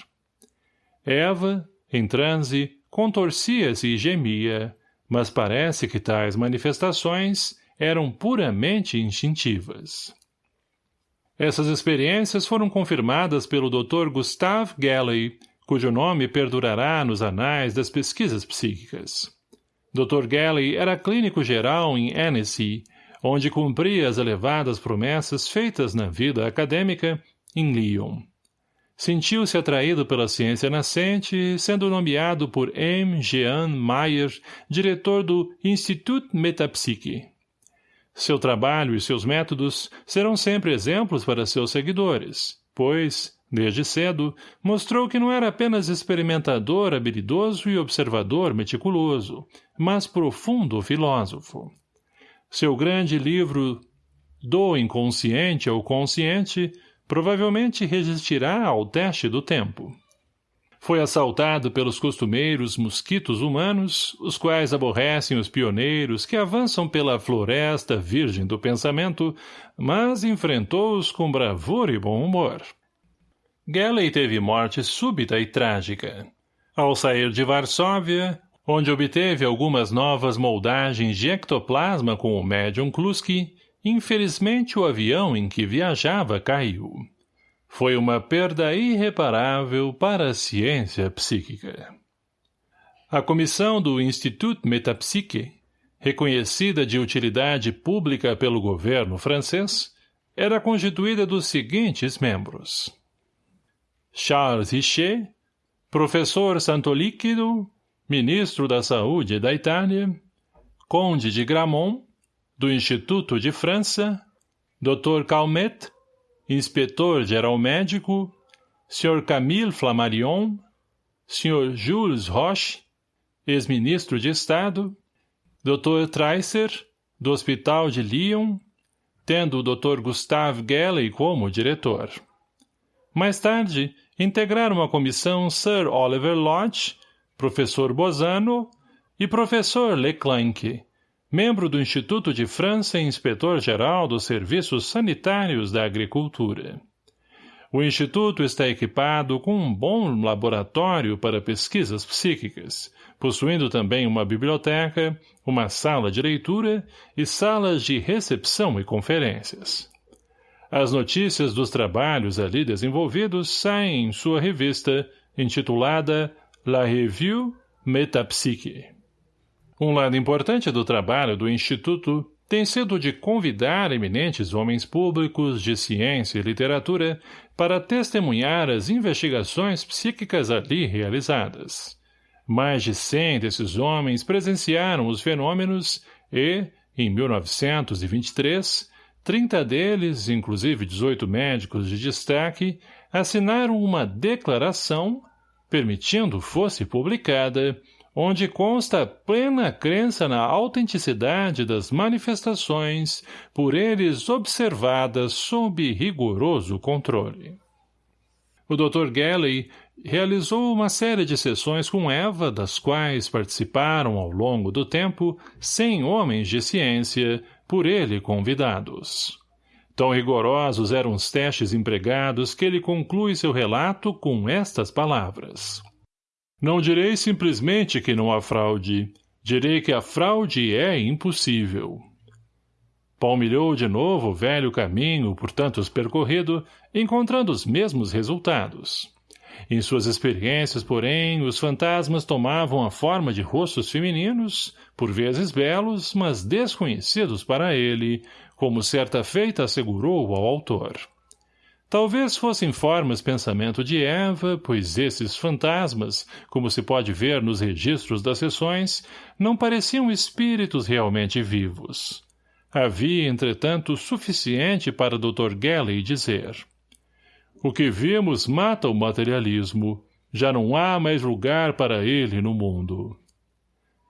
Eva, em transe, contorcia-se e gemia, mas parece que tais manifestações eram puramente instintivas. Essas experiências foram confirmadas pelo Dr. Gustave Galley, cujo nome perdurará nos anais das pesquisas psíquicas. Dr. Galley era clínico geral em Annecy, onde cumpria as elevadas promessas feitas na vida acadêmica em Lyon. Sentiu-se atraído pela ciência nascente, sendo nomeado por M. Jean Mayer diretor do Institut Metapsyche. Seu trabalho e seus métodos serão sempre exemplos para seus seguidores, pois, desde cedo, mostrou que não era apenas experimentador habilidoso e observador meticuloso, mas profundo filósofo. Seu grande livro Do Inconsciente ao Consciente provavelmente resistirá ao teste do tempo. Foi assaltado pelos costumeiros mosquitos humanos, os quais aborrecem os pioneiros que avançam pela floresta virgem do pensamento, mas enfrentou-os com bravura e bom humor. Gelley teve morte súbita e trágica. Ao sair de Varsóvia, onde obteve algumas novas moldagens de ectoplasma com o médium Kluski, infelizmente o avião em que viajava caiu. Foi uma perda irreparável para a ciência psíquica. A comissão do Institut Metapsyche, reconhecida de utilidade pública pelo governo francês, era constituída dos seguintes membros. Charles Richer, professor Santolíquido, ministro da Saúde da Itália, conde de Gramont, do Instituto de França, Dr. Calmet, inspetor-geral médico, Sr. Camille Flammarion, Sr. Jules Roche, ex-ministro de Estado, Dr. Treisser, do Hospital de Lyon, tendo o Dr. Gustave Gelley como diretor. Mais tarde, integraram a comissão Sir Oliver Lodge, professor Bozano e professor Leclanque, membro do Instituto de França e inspetor-geral dos Serviços Sanitários da Agricultura. O Instituto está equipado com um bom laboratório para pesquisas psíquicas, possuindo também uma biblioteca, uma sala de leitura e salas de recepção e conferências. As notícias dos trabalhos ali desenvolvidos saem em sua revista, intitulada La Revue Metapsyche. Um lado importante do trabalho do Instituto tem sido de convidar eminentes homens públicos de ciência e literatura para testemunhar as investigações psíquicas ali realizadas. Mais de cem desses homens presenciaram os fenômenos e, em 1923, 30 deles, inclusive 18 médicos de destaque, assinaram uma declaração, permitindo fosse publicada, onde consta plena crença na autenticidade das manifestações por eles observadas sob rigoroso controle. O Dr. Galley realizou uma série de sessões com Eva, das quais participaram ao longo do tempo cem homens de ciência, por ele convidados. Tão rigorosos eram os testes empregados que ele conclui seu relato com estas palavras. Não direi simplesmente que não há fraude. Direi que a fraude é impossível. Palmilhou de novo o velho caminho por tantos percorrido, encontrando os mesmos resultados. Em suas experiências, porém, os fantasmas tomavam a forma de rostos femininos, por vezes belos, mas desconhecidos para ele, como certa feita assegurou ao autor. Talvez fossem formas pensamento de Eva, pois esses fantasmas, como se pode ver nos registros das sessões, não pareciam espíritos realmente vivos. Havia, entretanto, suficiente para Dr. Gelley dizer O que vimos mata o materialismo. Já não há mais lugar para ele no mundo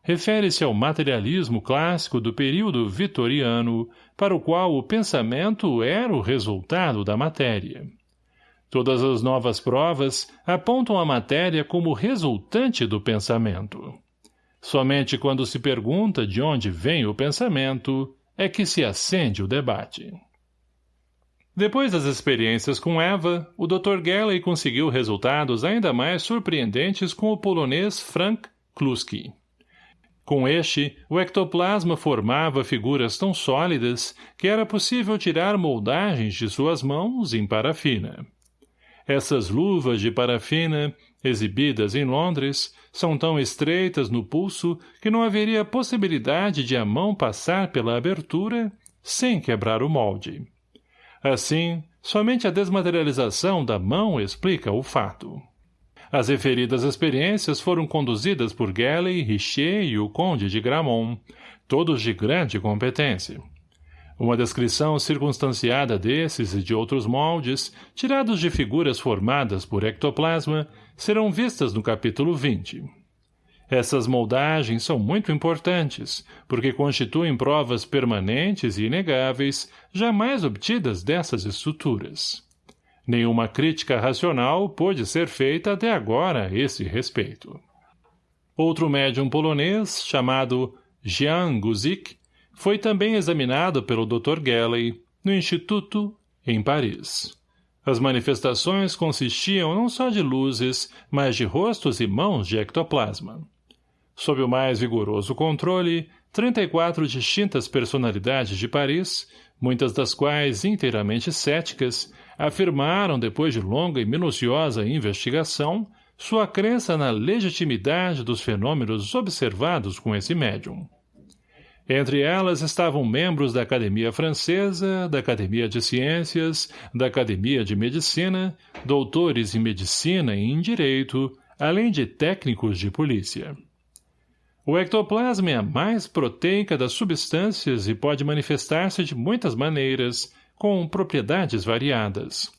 refere-se ao materialismo clássico do período vitoriano, para o qual o pensamento era o resultado da matéria. Todas as novas provas apontam a matéria como resultante do pensamento. Somente quando se pergunta de onde vem o pensamento é que se acende o debate. Depois das experiências com Eva, o Dr. Gelley conseguiu resultados ainda mais surpreendentes com o polonês Frank Kluski. Com este, o ectoplasma formava figuras tão sólidas que era possível tirar moldagens de suas mãos em parafina. Essas luvas de parafina, exibidas em Londres, são tão estreitas no pulso que não haveria possibilidade de a mão passar pela abertura sem quebrar o molde. Assim, somente a desmaterialização da mão explica o fato. As referidas experiências foram conduzidas por Galley, Richer e o conde de Gramont, todos de grande competência. Uma descrição circunstanciada desses e de outros moldes, tirados de figuras formadas por ectoplasma, serão vistas no capítulo 20. Essas moldagens são muito importantes, porque constituem provas permanentes e inegáveis, jamais obtidas dessas estruturas. Nenhuma crítica racional pôde ser feita até agora a esse respeito. Outro médium polonês, chamado Jean Guzik, foi também examinado pelo Dr. Gelley no Instituto, em Paris. As manifestações consistiam não só de luzes, mas de rostos e mãos de ectoplasma. Sob o mais vigoroso controle, 34 distintas personalidades de Paris, muitas das quais inteiramente céticas, afirmaram, depois de longa e minuciosa investigação, sua crença na legitimidade dos fenômenos observados com esse médium. Entre elas estavam membros da Academia Francesa, da Academia de Ciências, da Academia de Medicina, doutores em Medicina e em Direito, além de técnicos de polícia. O ectoplasma é a mais proteica das substâncias e pode manifestar-se de muitas maneiras, com propriedades variadas.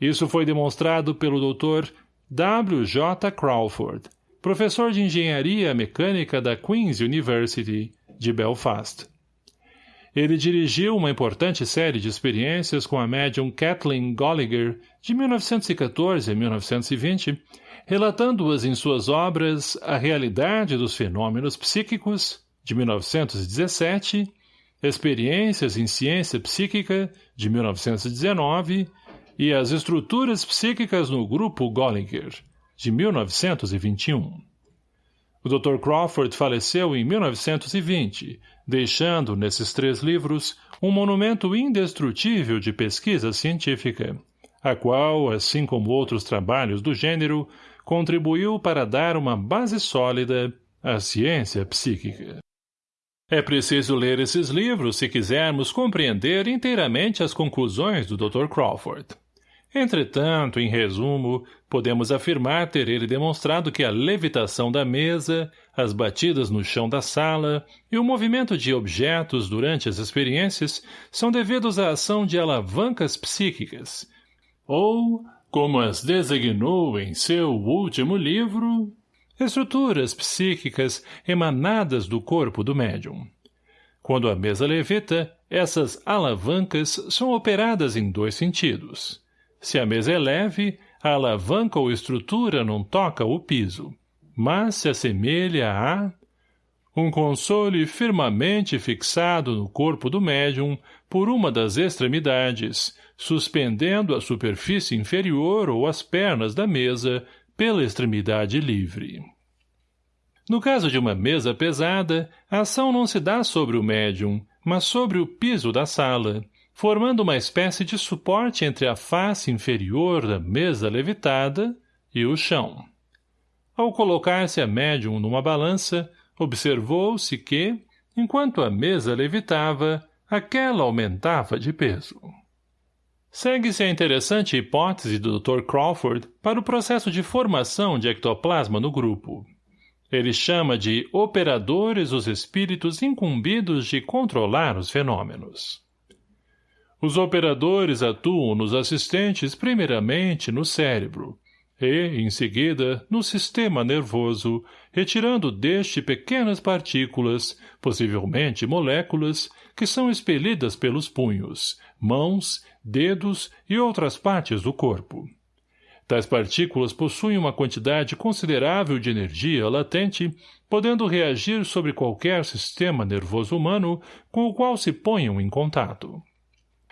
Isso foi demonstrado pelo Dr. W. J. Crawford, professor de Engenharia Mecânica da Queen's University, de Belfast. Ele dirigiu uma importante série de experiências com a médium Kathleen Golliger, de 1914 a 1920, relatando-as em suas obras A Realidade dos Fenômenos Psíquicos, de 1917, Experiências em Ciência Psíquica, de 1919, e As Estruturas Psíquicas no Grupo Gollinger, de 1921. O Dr. Crawford faleceu em 1920, deixando, nesses três livros, um monumento indestrutível de pesquisa científica, a qual, assim como outros trabalhos do gênero, contribuiu para dar uma base sólida à ciência psíquica. É preciso ler esses livros se quisermos compreender inteiramente as conclusões do Dr. Crawford. Entretanto, em resumo, podemos afirmar ter ele demonstrado que a levitação da mesa, as batidas no chão da sala e o movimento de objetos durante as experiências são devidos à ação de alavancas psíquicas, ou como as designou em seu último livro, estruturas psíquicas emanadas do corpo do médium. Quando a mesa levita, essas alavancas são operadas em dois sentidos. Se a mesa é leve, a alavanca ou estrutura não toca o piso, mas se assemelha a... Um console firmemente fixado no corpo do médium por uma das extremidades, suspendendo a superfície inferior ou as pernas da mesa pela extremidade livre. No caso de uma mesa pesada, a ação não se dá sobre o médium, mas sobre o piso da sala, formando uma espécie de suporte entre a face inferior da mesa levitada e o chão. Ao colocar-se a médium numa balança, observou-se que, enquanto a mesa levitava, aquela aumentava de peso. Segue-se a interessante hipótese do Dr. Crawford para o processo de formação de ectoplasma no grupo. Ele chama de operadores os espíritos incumbidos de controlar os fenômenos. Os operadores atuam nos assistentes primeiramente no cérebro, e, em seguida, no sistema nervoso, retirando deste pequenas partículas, possivelmente moléculas, que são expelidas pelos punhos, mãos, dedos e outras partes do corpo. Tais partículas possuem uma quantidade considerável de energia latente, podendo reagir sobre qualquer sistema nervoso humano com o qual se ponham em contato.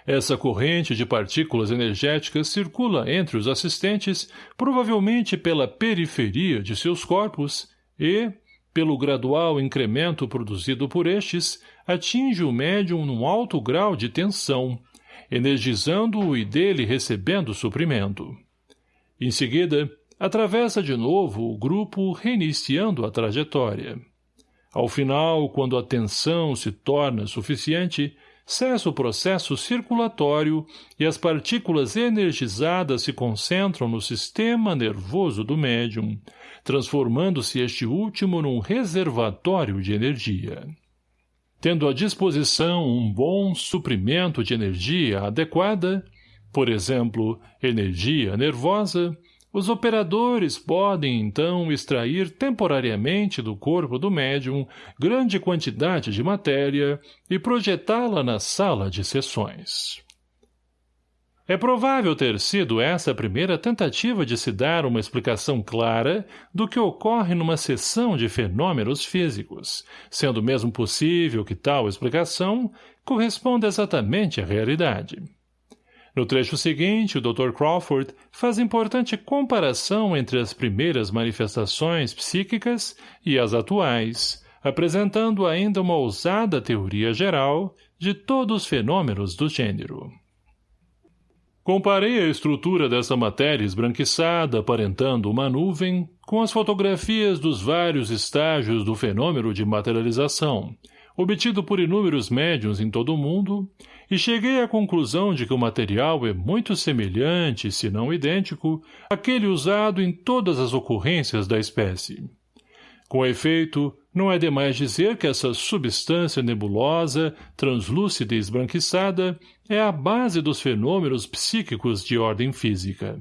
Essa corrente de partículas energéticas circula entre os assistentes, provavelmente pela periferia de seus corpos, e, pelo gradual incremento produzido por estes, atinge o médium num alto grau de tensão, energizando-o e dele recebendo suprimento. Em seguida, atravessa de novo o grupo reiniciando a trajetória. Ao final, quando a tensão se torna suficiente, cessa o processo circulatório e as partículas energizadas se concentram no sistema nervoso do médium, transformando-se este último num reservatório de energia. Tendo à disposição um bom suprimento de energia adequada, por exemplo, energia nervosa, os operadores podem, então, extrair temporariamente do corpo do médium grande quantidade de matéria e projetá-la na sala de sessões. É provável ter sido essa a primeira tentativa de se dar uma explicação clara do que ocorre numa sessão de fenômenos físicos, sendo mesmo possível que tal explicação corresponda exatamente à realidade. No trecho seguinte, o Dr. Crawford faz importante comparação entre as primeiras manifestações psíquicas e as atuais, apresentando ainda uma ousada teoria geral de todos os fenômenos do gênero. Comparei a estrutura dessa matéria esbranquiçada aparentando uma nuvem com as fotografias dos vários estágios do fenômeno de materialização, obtido por inúmeros médiums em todo o mundo, e cheguei à conclusão de que o material é muito semelhante, se não idêntico, àquele usado em todas as ocorrências da espécie. Com efeito, não é demais dizer que essa substância nebulosa, translúcida e esbranquiçada, é a base dos fenômenos psíquicos de ordem física.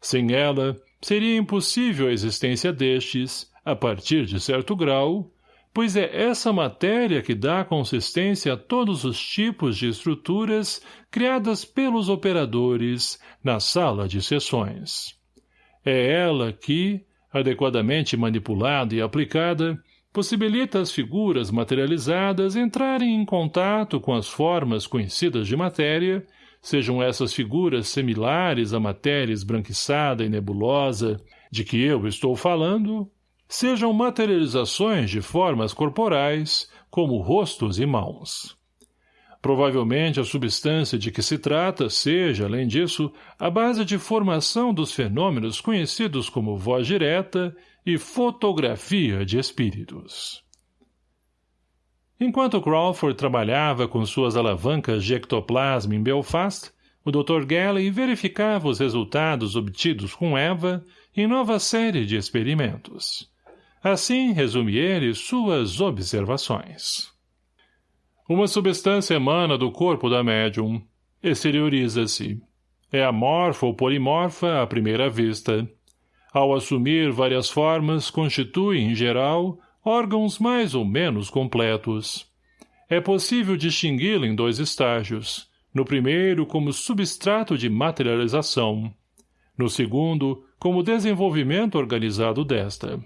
Sem ela, seria impossível a existência destes, a partir de certo grau, pois é essa matéria que dá consistência a todos os tipos de estruturas criadas pelos operadores na sala de sessões. É ela que, adequadamente manipulada e aplicada, possibilita as figuras materializadas entrarem em contato com as formas conhecidas de matéria, sejam essas figuras similares à matéria esbranquiçada e nebulosa de que eu estou falando, sejam materializações de formas corporais, como rostos e mãos. Provavelmente a substância de que se trata seja, além disso, a base de formação dos fenômenos conhecidos como voz direta e fotografia de espíritos. Enquanto Crawford trabalhava com suas alavancas de ectoplasma em Belfast, o Dr. Galley verificava os resultados obtidos com Eva em nova série de experimentos. Assim resume ele suas observações. Uma substância emana do corpo da médium. Exterioriza-se. É amorfa ou polimorfa à primeira vista. Ao assumir várias formas, constitui, em geral, órgãos mais ou menos completos. É possível distingui-la em dois estágios. No primeiro, como substrato de materialização. No segundo, como desenvolvimento organizado desta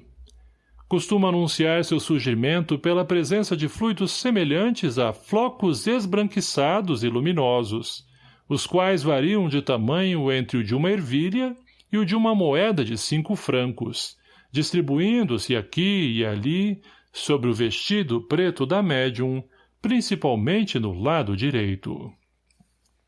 costuma anunciar seu surgimento pela presença de fluidos semelhantes a flocos esbranquiçados e luminosos, os quais variam de tamanho entre o de uma ervilha e o de uma moeda de cinco francos, distribuindo-se aqui e ali sobre o vestido preto da médium, principalmente no lado direito.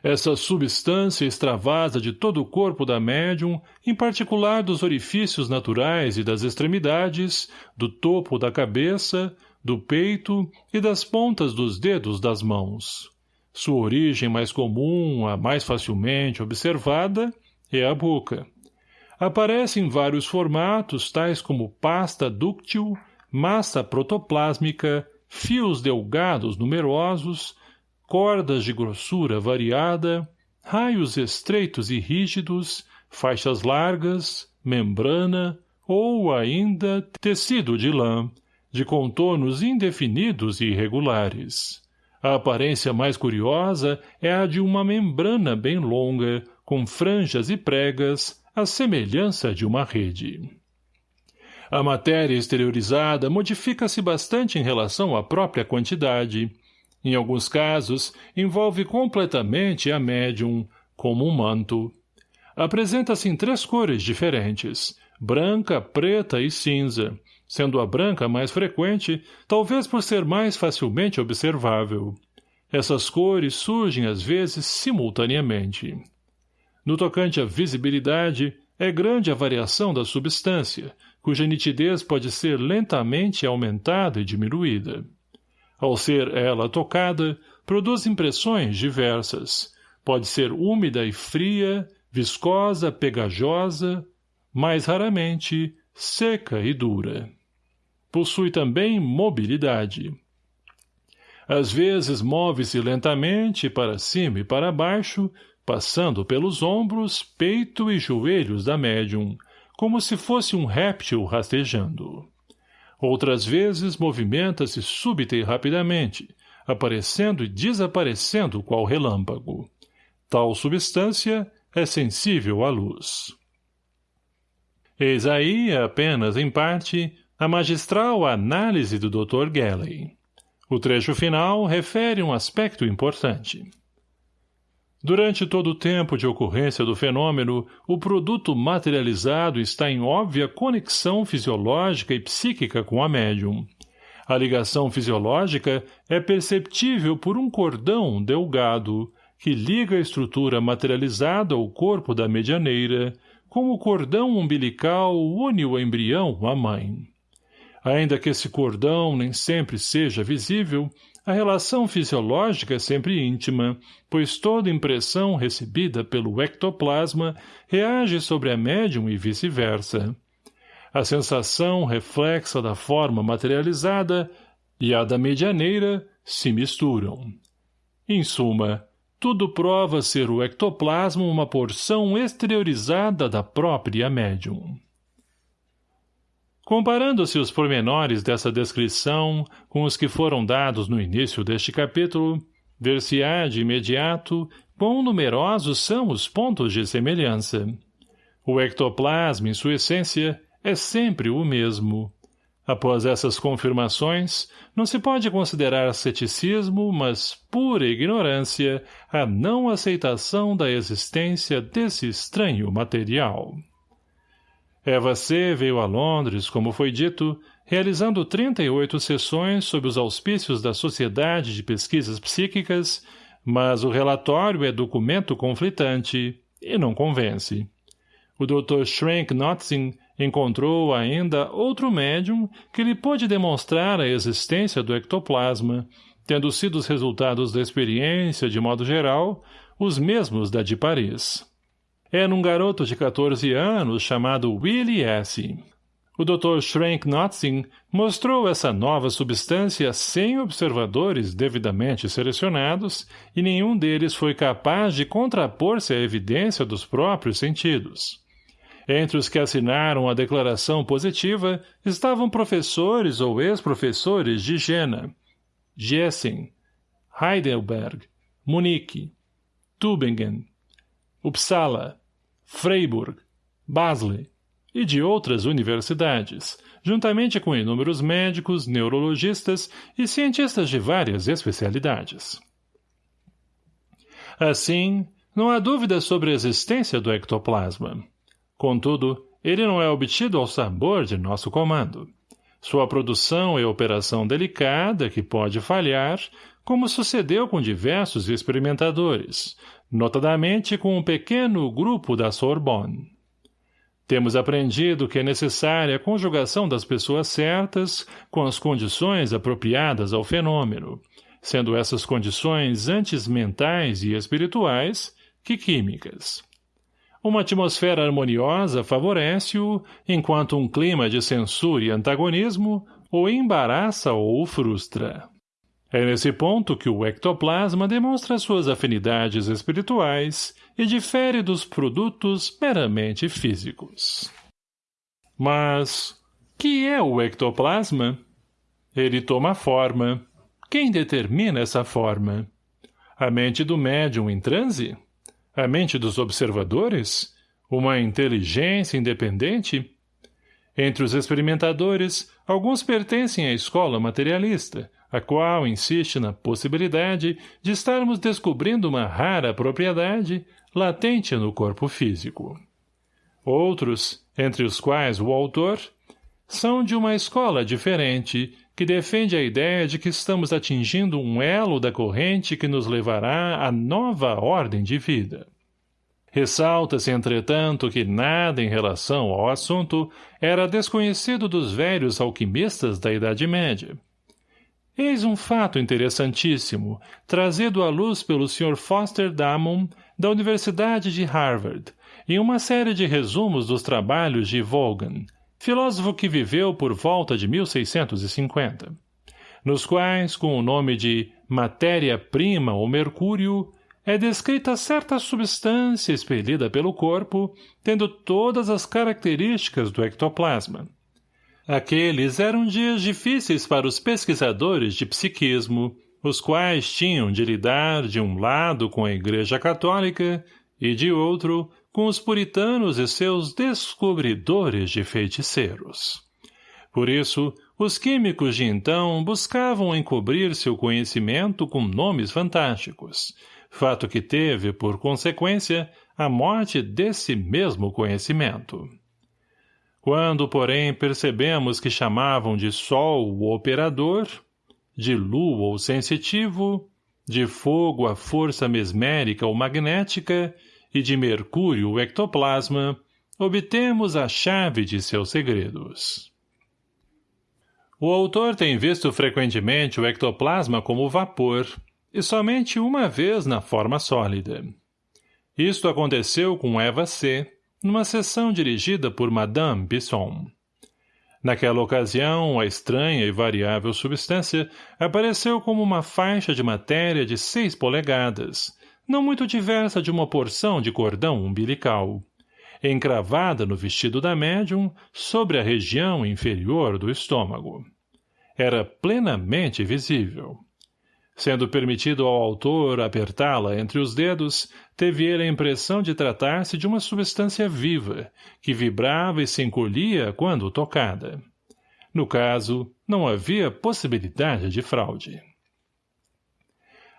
Essa substância extravasa de todo o corpo da médium, em particular dos orifícios naturais e das extremidades, do topo da cabeça, do peito e das pontas dos dedos das mãos. Sua origem mais comum, a mais facilmente observada, é a boca. Aparece em vários formatos, tais como pasta dúctil, massa protoplásmica, fios delgados numerosos, cordas de grossura variada, raios estreitos e rígidos, faixas largas, membrana ou ainda tecido de lã, de contornos indefinidos e irregulares. A aparência mais curiosa é a de uma membrana bem longa, com franjas e pregas, à semelhança de uma rede. A matéria exteriorizada modifica-se bastante em relação à própria quantidade, em alguns casos, envolve completamente a médium, como um manto. Apresenta-se em três cores diferentes, branca, preta e cinza, sendo a branca mais frequente, talvez por ser mais facilmente observável. Essas cores surgem às vezes simultaneamente. No tocante à visibilidade, é grande a variação da substância, cuja nitidez pode ser lentamente aumentada e diminuída. Ao ser ela tocada, produz impressões diversas. Pode ser úmida e fria, viscosa, pegajosa, mais raramente, seca e dura. Possui também mobilidade. Às vezes move-se lentamente para cima e para baixo, passando pelos ombros, peito e joelhos da médium, como se fosse um réptil rastejando. Outras vezes movimenta-se súbita e rapidamente, aparecendo e desaparecendo qual relâmpago. Tal substância é sensível à luz. Eis aí, apenas em parte, a magistral análise do Dr. Gelley. O trecho final refere um aspecto importante. Durante todo o tempo de ocorrência do fenômeno, o produto materializado está em óbvia conexão fisiológica e psíquica com a médium. A ligação fisiológica é perceptível por um cordão delgado, que liga a estrutura materializada ao corpo da medianeira, como o cordão umbilical une o embrião à mãe. Ainda que esse cordão nem sempre seja visível, a relação fisiológica é sempre íntima, pois toda impressão recebida pelo ectoplasma reage sobre a médium e vice-versa. A sensação reflexa da forma materializada e a da medianeira se misturam. Em suma, tudo prova ser o ectoplasma uma porção exteriorizada da própria médium. Comparando-se os pormenores dessa descrição com os que foram dados no início deste capítulo, ver-se-á de imediato quão numerosos são os pontos de semelhança. O ectoplasma, em sua essência, é sempre o mesmo. Após essas confirmações, não se pode considerar ceticismo, mas pura ignorância, a não aceitação da existência desse estranho material. Eva C. veio a Londres, como foi dito, realizando 38 sessões sob os auspícios da Sociedade de Pesquisas Psíquicas, mas o relatório é documento conflitante e não convence. O Dr. Schrank Notzing encontrou ainda outro médium que lhe pôde demonstrar a existência do ectoplasma, tendo sido os resultados da experiência, de modo geral, os mesmos da de Paris. Era um garoto de 14 anos chamado Willie S. O Dr. Schrank Notzing mostrou essa nova substância sem observadores devidamente selecionados e nenhum deles foi capaz de contrapor-se à evidência dos próprios sentidos. Entre os que assinaram a declaração positiva estavam professores ou ex-professores de Jena, Giessen, Heidelberg, Munique, Tübingen, Uppsala, Freiburg, Basel e de outras universidades, juntamente com inúmeros médicos, neurologistas e cientistas de várias especialidades. Assim, não há dúvida sobre a existência do ectoplasma. Contudo, ele não é obtido ao sabor de nosso comando. Sua produção é operação delicada que pode falhar, como sucedeu com diversos experimentadores, notadamente com um pequeno grupo da Sorbonne. Temos aprendido que é necessária a conjugação das pessoas certas com as condições apropriadas ao fenômeno, sendo essas condições antes mentais e espirituais que químicas. Uma atmosfera harmoniosa favorece-o, enquanto um clima de censura e antagonismo o embaraça ou o frustra. É nesse ponto que o ectoplasma demonstra suas afinidades espirituais e difere dos produtos meramente físicos. Mas, que é o ectoplasma? Ele toma forma. Quem determina essa forma? A mente do médium em transe? A mente dos observadores? Uma inteligência independente? Entre os experimentadores, alguns pertencem à escola materialista, a qual insiste na possibilidade de estarmos descobrindo uma rara propriedade latente no corpo físico. Outros, entre os quais o autor, são de uma escola diferente, que defende a ideia de que estamos atingindo um elo da corrente que nos levará à nova ordem de vida. Ressalta-se, entretanto, que nada em relação ao assunto era desconhecido dos velhos alquimistas da Idade Média. Eis um fato interessantíssimo, trazido à luz pelo Sr. Foster Damon, da Universidade de Harvard, em uma série de resumos dos trabalhos de Vaughan, filósofo que viveu por volta de 1650, nos quais, com o nome de matéria-prima ou mercúrio, é descrita certa substância expelida pelo corpo, tendo todas as características do ectoplasma. Aqueles eram dias difíceis para os pesquisadores de psiquismo, os quais tinham de lidar de um lado com a Igreja Católica e de outro com os puritanos e seus descobridores de feiticeiros. Por isso, os químicos de então buscavam encobrir seu conhecimento com nomes fantásticos, fato que teve, por consequência, a morte desse mesmo conhecimento. Quando, porém, percebemos que chamavam de Sol o operador, de Lua o sensitivo, de fogo a força mesmérica ou magnética e de Mercúrio o ectoplasma, obtemos a chave de seus segredos. O autor tem visto frequentemente o ectoplasma como vapor, e somente uma vez na forma sólida. Isto aconteceu com Eva C., numa sessão dirigida por Madame Bisson. Naquela ocasião, a estranha e variável substância apareceu como uma faixa de matéria de seis polegadas, não muito diversa de uma porção de cordão umbilical, encravada no vestido da médium sobre a região inferior do estômago. Era plenamente visível. Sendo permitido ao autor apertá-la entre os dedos, teve ele a impressão de tratar-se de uma substância viva, que vibrava e se encolhia quando tocada. No caso, não havia possibilidade de fraude.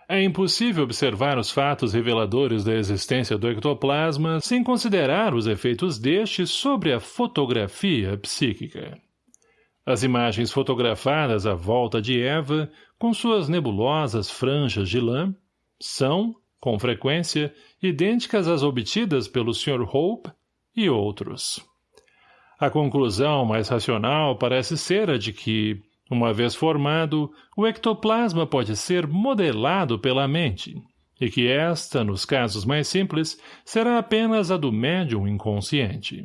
É impossível observar os fatos reveladores da existência do ectoplasma sem considerar os efeitos deste sobre a fotografia psíquica. As imagens fotografadas à volta de Eva, com suas nebulosas franjas de lã, são, com frequência, idênticas às obtidas pelo Sr. Hope e outros. A conclusão mais racional parece ser a de que, uma vez formado, o ectoplasma pode ser modelado pela mente, e que esta, nos casos mais simples, será apenas a do médium inconsciente.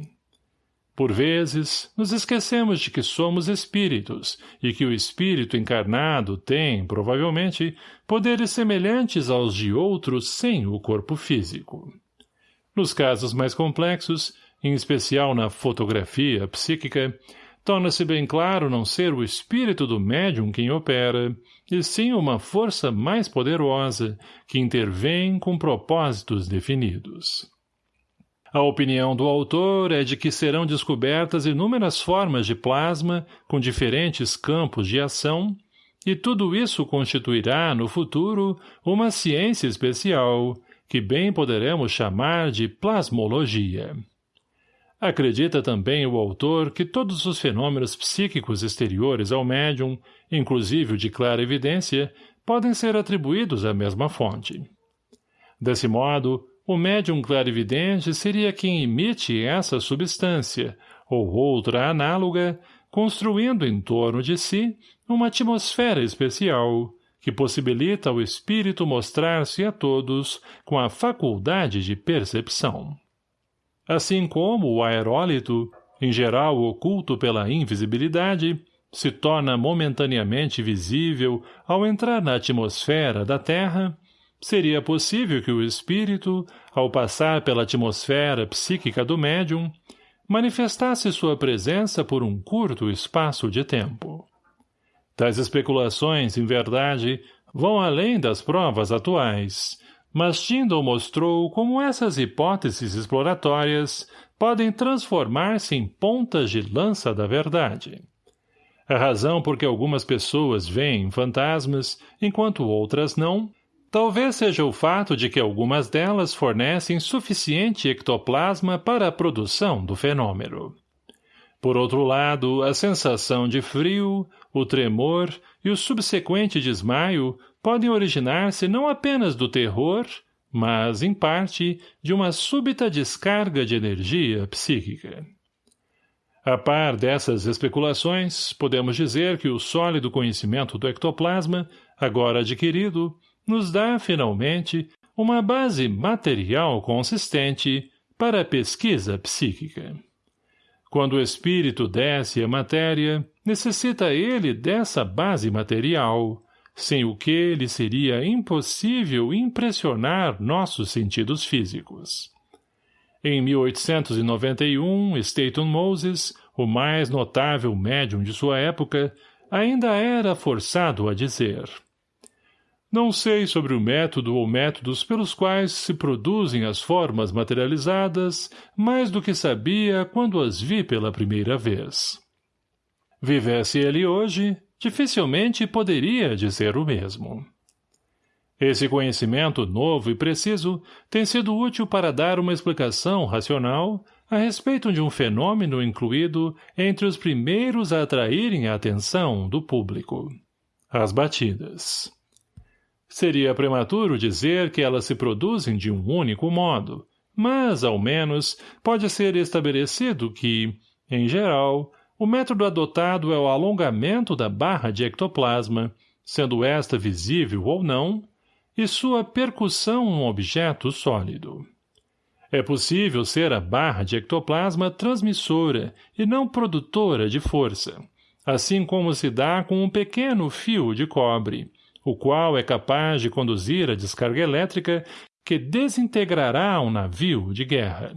Por vezes, nos esquecemos de que somos espíritos e que o espírito encarnado tem, provavelmente, poderes semelhantes aos de outros sem o corpo físico. Nos casos mais complexos, em especial na fotografia psíquica, torna-se bem claro não ser o espírito do médium quem opera, e sim uma força mais poderosa que intervém com propósitos definidos. A opinião do autor é de que serão descobertas inúmeras formas de plasma com diferentes campos de ação, e tudo isso constituirá, no futuro, uma ciência especial, que bem poderemos chamar de plasmologia. Acredita também o autor que todos os fenômenos psíquicos exteriores ao médium, inclusive o de clara evidência, podem ser atribuídos à mesma fonte. Desse modo, o médium clarividente seria quem emite essa substância, ou outra análoga, construindo em torno de si uma atmosfera especial, que possibilita ao espírito mostrar-se a todos com a faculdade de percepção. Assim como o aerólito, em geral oculto pela invisibilidade, se torna momentaneamente visível ao entrar na atmosfera da Terra, seria possível que o espírito, ao passar pela atmosfera psíquica do médium, manifestasse sua presença por um curto espaço de tempo. Tais especulações, em verdade, vão além das provas atuais, mas Tyndall mostrou como essas hipóteses exploratórias podem transformar-se em pontas de lança da verdade. A razão por que algumas pessoas veem fantasmas, enquanto outras não, Talvez seja o fato de que algumas delas fornecem suficiente ectoplasma para a produção do fenômeno. Por outro lado, a sensação de frio, o tremor e o subsequente desmaio podem originar-se não apenas do terror, mas, em parte, de uma súbita descarga de energia psíquica. A par dessas especulações, podemos dizer que o sólido conhecimento do ectoplasma, agora adquirido, nos dá, finalmente, uma base material consistente para a pesquisa psíquica. Quando o espírito desce à matéria, necessita ele dessa base material, sem o que lhe seria impossível impressionar nossos sentidos físicos. Em 1891, Staton Moses, o mais notável médium de sua época, ainda era forçado a dizer Não sei sobre o método ou métodos pelos quais se produzem as formas materializadas mais do que sabia quando as vi pela primeira vez. Vivesse ele hoje, dificilmente poderia dizer o mesmo. Esse conhecimento novo e preciso tem sido útil para dar uma explicação racional a respeito de um fenômeno incluído entre os primeiros a atraírem a atenção do público. As batidas. Seria prematuro dizer que elas se produzem de um único modo, mas, ao menos, pode ser estabelecido que, em geral, o método adotado é o alongamento da barra de ectoplasma, sendo esta visível ou não, e sua percussão um objeto sólido. É possível ser a barra de ectoplasma transmissora e não produtora de força, assim como se dá com um pequeno fio de cobre, o qual é capaz de conduzir a descarga elétrica que desintegrará um navio de guerra.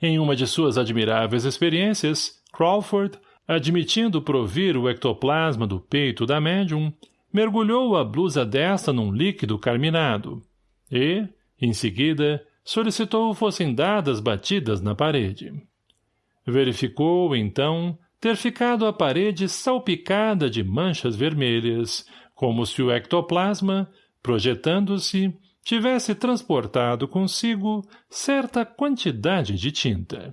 Em uma de suas admiráveis experiências, Crawford, admitindo provir o ectoplasma do peito da médium, mergulhou a blusa desta num líquido carminado e, em seguida, solicitou fossem dadas batidas na parede. Verificou, então, ter ficado a parede salpicada de manchas vermelhas, como se o ectoplasma, projetando-se, tivesse transportado consigo certa quantidade de tinta.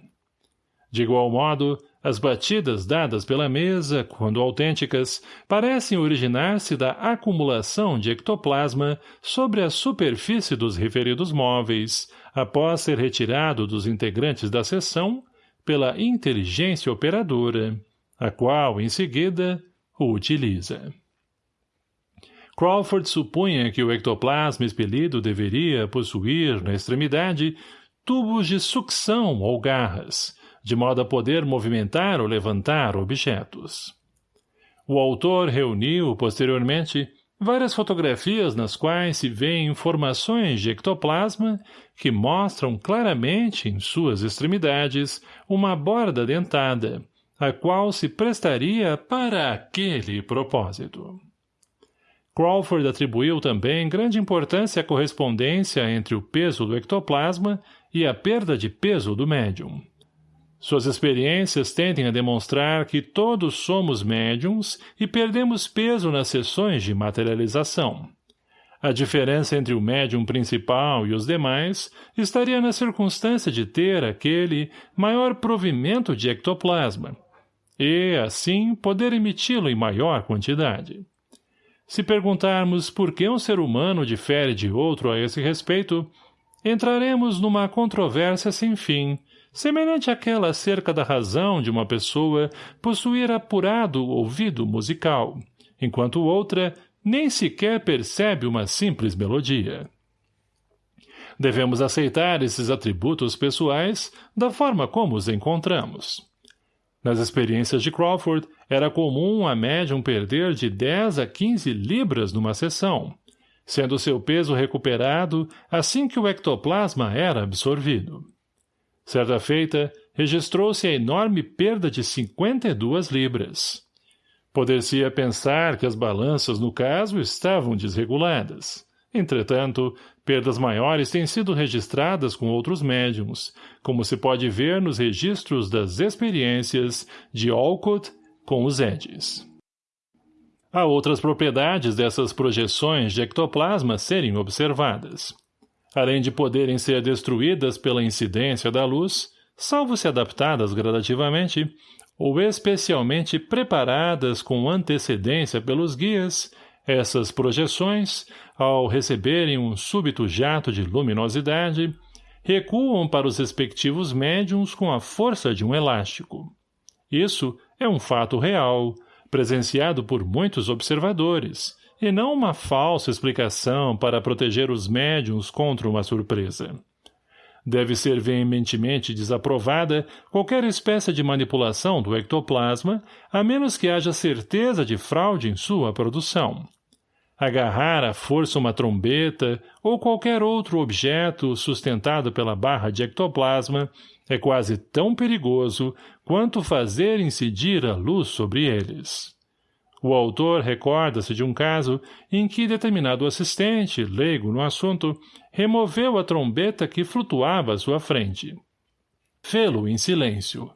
De igual modo, as batidas dadas pela mesa, quando autênticas, parecem originar-se da acumulação de ectoplasma sobre a superfície dos referidos móveis, após ser retirado dos integrantes da seção pela inteligência operadora, a qual, em seguida, o utiliza. Crawford supunha que o ectoplasma expelido deveria possuir, na extremidade, tubos de sucção ou garras, de modo a poder movimentar ou levantar objetos. O autor reuniu, posteriormente, várias fotografias nas quais se vêem informações de ectoplasma que mostram claramente em suas extremidades uma borda dentada, a qual se prestaria para aquele propósito. Crawford atribuiu também grande importância à correspondência entre o peso do ectoplasma e a perda de peso do médium. Suas experiências tendem a demonstrar que todos somos médiums e perdemos peso nas sessões de materialização. A diferença entre o médium principal e os demais estaria na circunstância de ter aquele maior provimento de ectoplasma, e, assim, poder emiti-lo em maior quantidade. Se perguntarmos por que um ser humano difere de outro a esse respeito, entraremos numa controvérsia sem fim, semelhante àquela acerca da razão de uma pessoa possuir apurado ouvido musical, enquanto outra nem sequer percebe uma simples melodia. Devemos aceitar esses atributos pessoais da forma como os encontramos. Nas experiências de Crawford, era comum a médium perder de 10 a 15 libras numa sessão, sendo seu peso recuperado assim que o ectoplasma era absorvido. Certa feita, registrou-se a enorme perda de 52 libras. Poder-se-ia pensar que as balanças, no caso, estavam desreguladas. Entretanto, perdas maiores têm sido registradas com outros médiums, como se pode ver nos registros das experiências de Olcott com os Edis. Há outras propriedades dessas projeções de ectoplasma serem observadas. Além de poderem ser destruídas pela incidência da luz, salvo se adaptadas gradativamente, ou especialmente preparadas com antecedência pelos guias, essas projeções, ao receberem um súbito jato de luminosidade, recuam para os respectivos médiums com a força de um elástico. Isso é um fato real, presenciado por muitos observadores, e não uma falsa explicação para proteger os médiums contra uma surpresa. Deve ser veementemente desaprovada qualquer espécie de manipulação do ectoplasma, a menos que haja certeza de fraude em sua produção. Agarrar à força uma trombeta ou qualquer outro objeto sustentado pela barra de ectoplasma é quase tão perigoso quanto fazer incidir a luz sobre eles. O autor recorda-se de um caso em que determinado assistente, leigo no assunto, removeu a trombeta que flutuava à sua frente. Fê-lo em silêncio.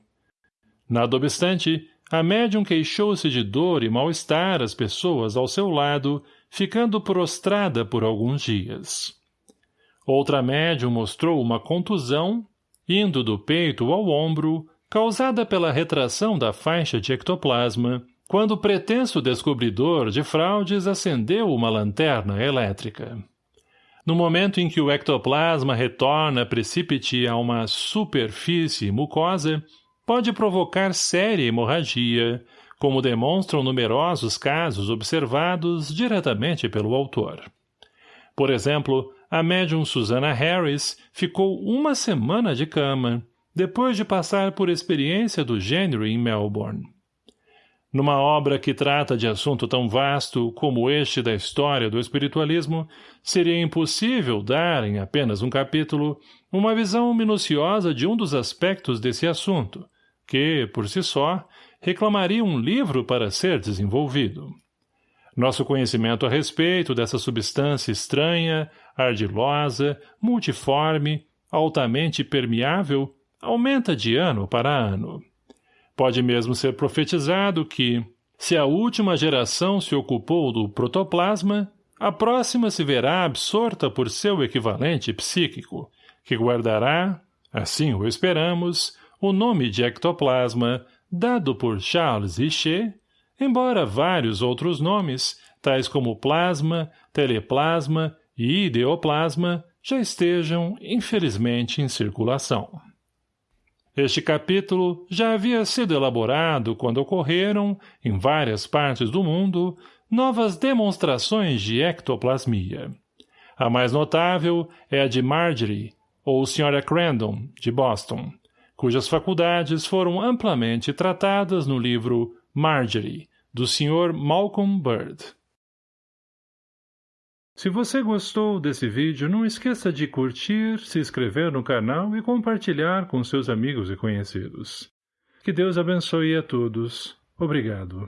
Nada obstante, a médium queixou-se de dor e mal-estar às pessoas ao seu lado, ficando prostrada por alguns dias. Outra médium mostrou uma contusão, indo do peito ao ombro, causada pela retração da faixa de ectoplasma, quando o pretenso descobridor de fraudes acendeu uma lanterna elétrica. No momento em que o ectoplasma retorna precipite a uma superfície mucosa, pode provocar séria hemorragia, como demonstram numerosos casos observados diretamente pelo autor. Por exemplo, a médium Susana Harris ficou uma semana de cama, depois de passar por experiência do gênero em Melbourne. Numa obra que trata de assunto tão vasto como este da história do espiritualismo, seria impossível dar, em apenas um capítulo, uma visão minuciosa de um dos aspectos desse assunto, que, por si só, reclamaria um livro para ser desenvolvido. Nosso conhecimento a respeito dessa substância estranha, ardilosa, multiforme, altamente permeável, aumenta de ano para ano. Pode mesmo ser profetizado que, se a última geração se ocupou do protoplasma, a próxima se verá absorta por seu equivalente psíquico, que guardará, assim o esperamos, o nome de ectoplasma, dado por Charles Richer, embora vários outros nomes, tais como plasma, teleplasma e ideoplasma, já estejam, infelizmente, em circulação. Este capítulo já havia sido elaborado quando ocorreram, em várias partes do mundo, novas demonstrações de ectoplasmia. A mais notável é a de Marjorie, ou Sra. Crandon, de Boston, cujas faculdades foram amplamente tratadas no livro Marjorie, do Sr. Malcolm Bird. Se você gostou desse vídeo, não esqueça de curtir, se inscrever no canal e compartilhar com seus amigos e conhecidos. Que Deus abençoe a todos. Obrigado.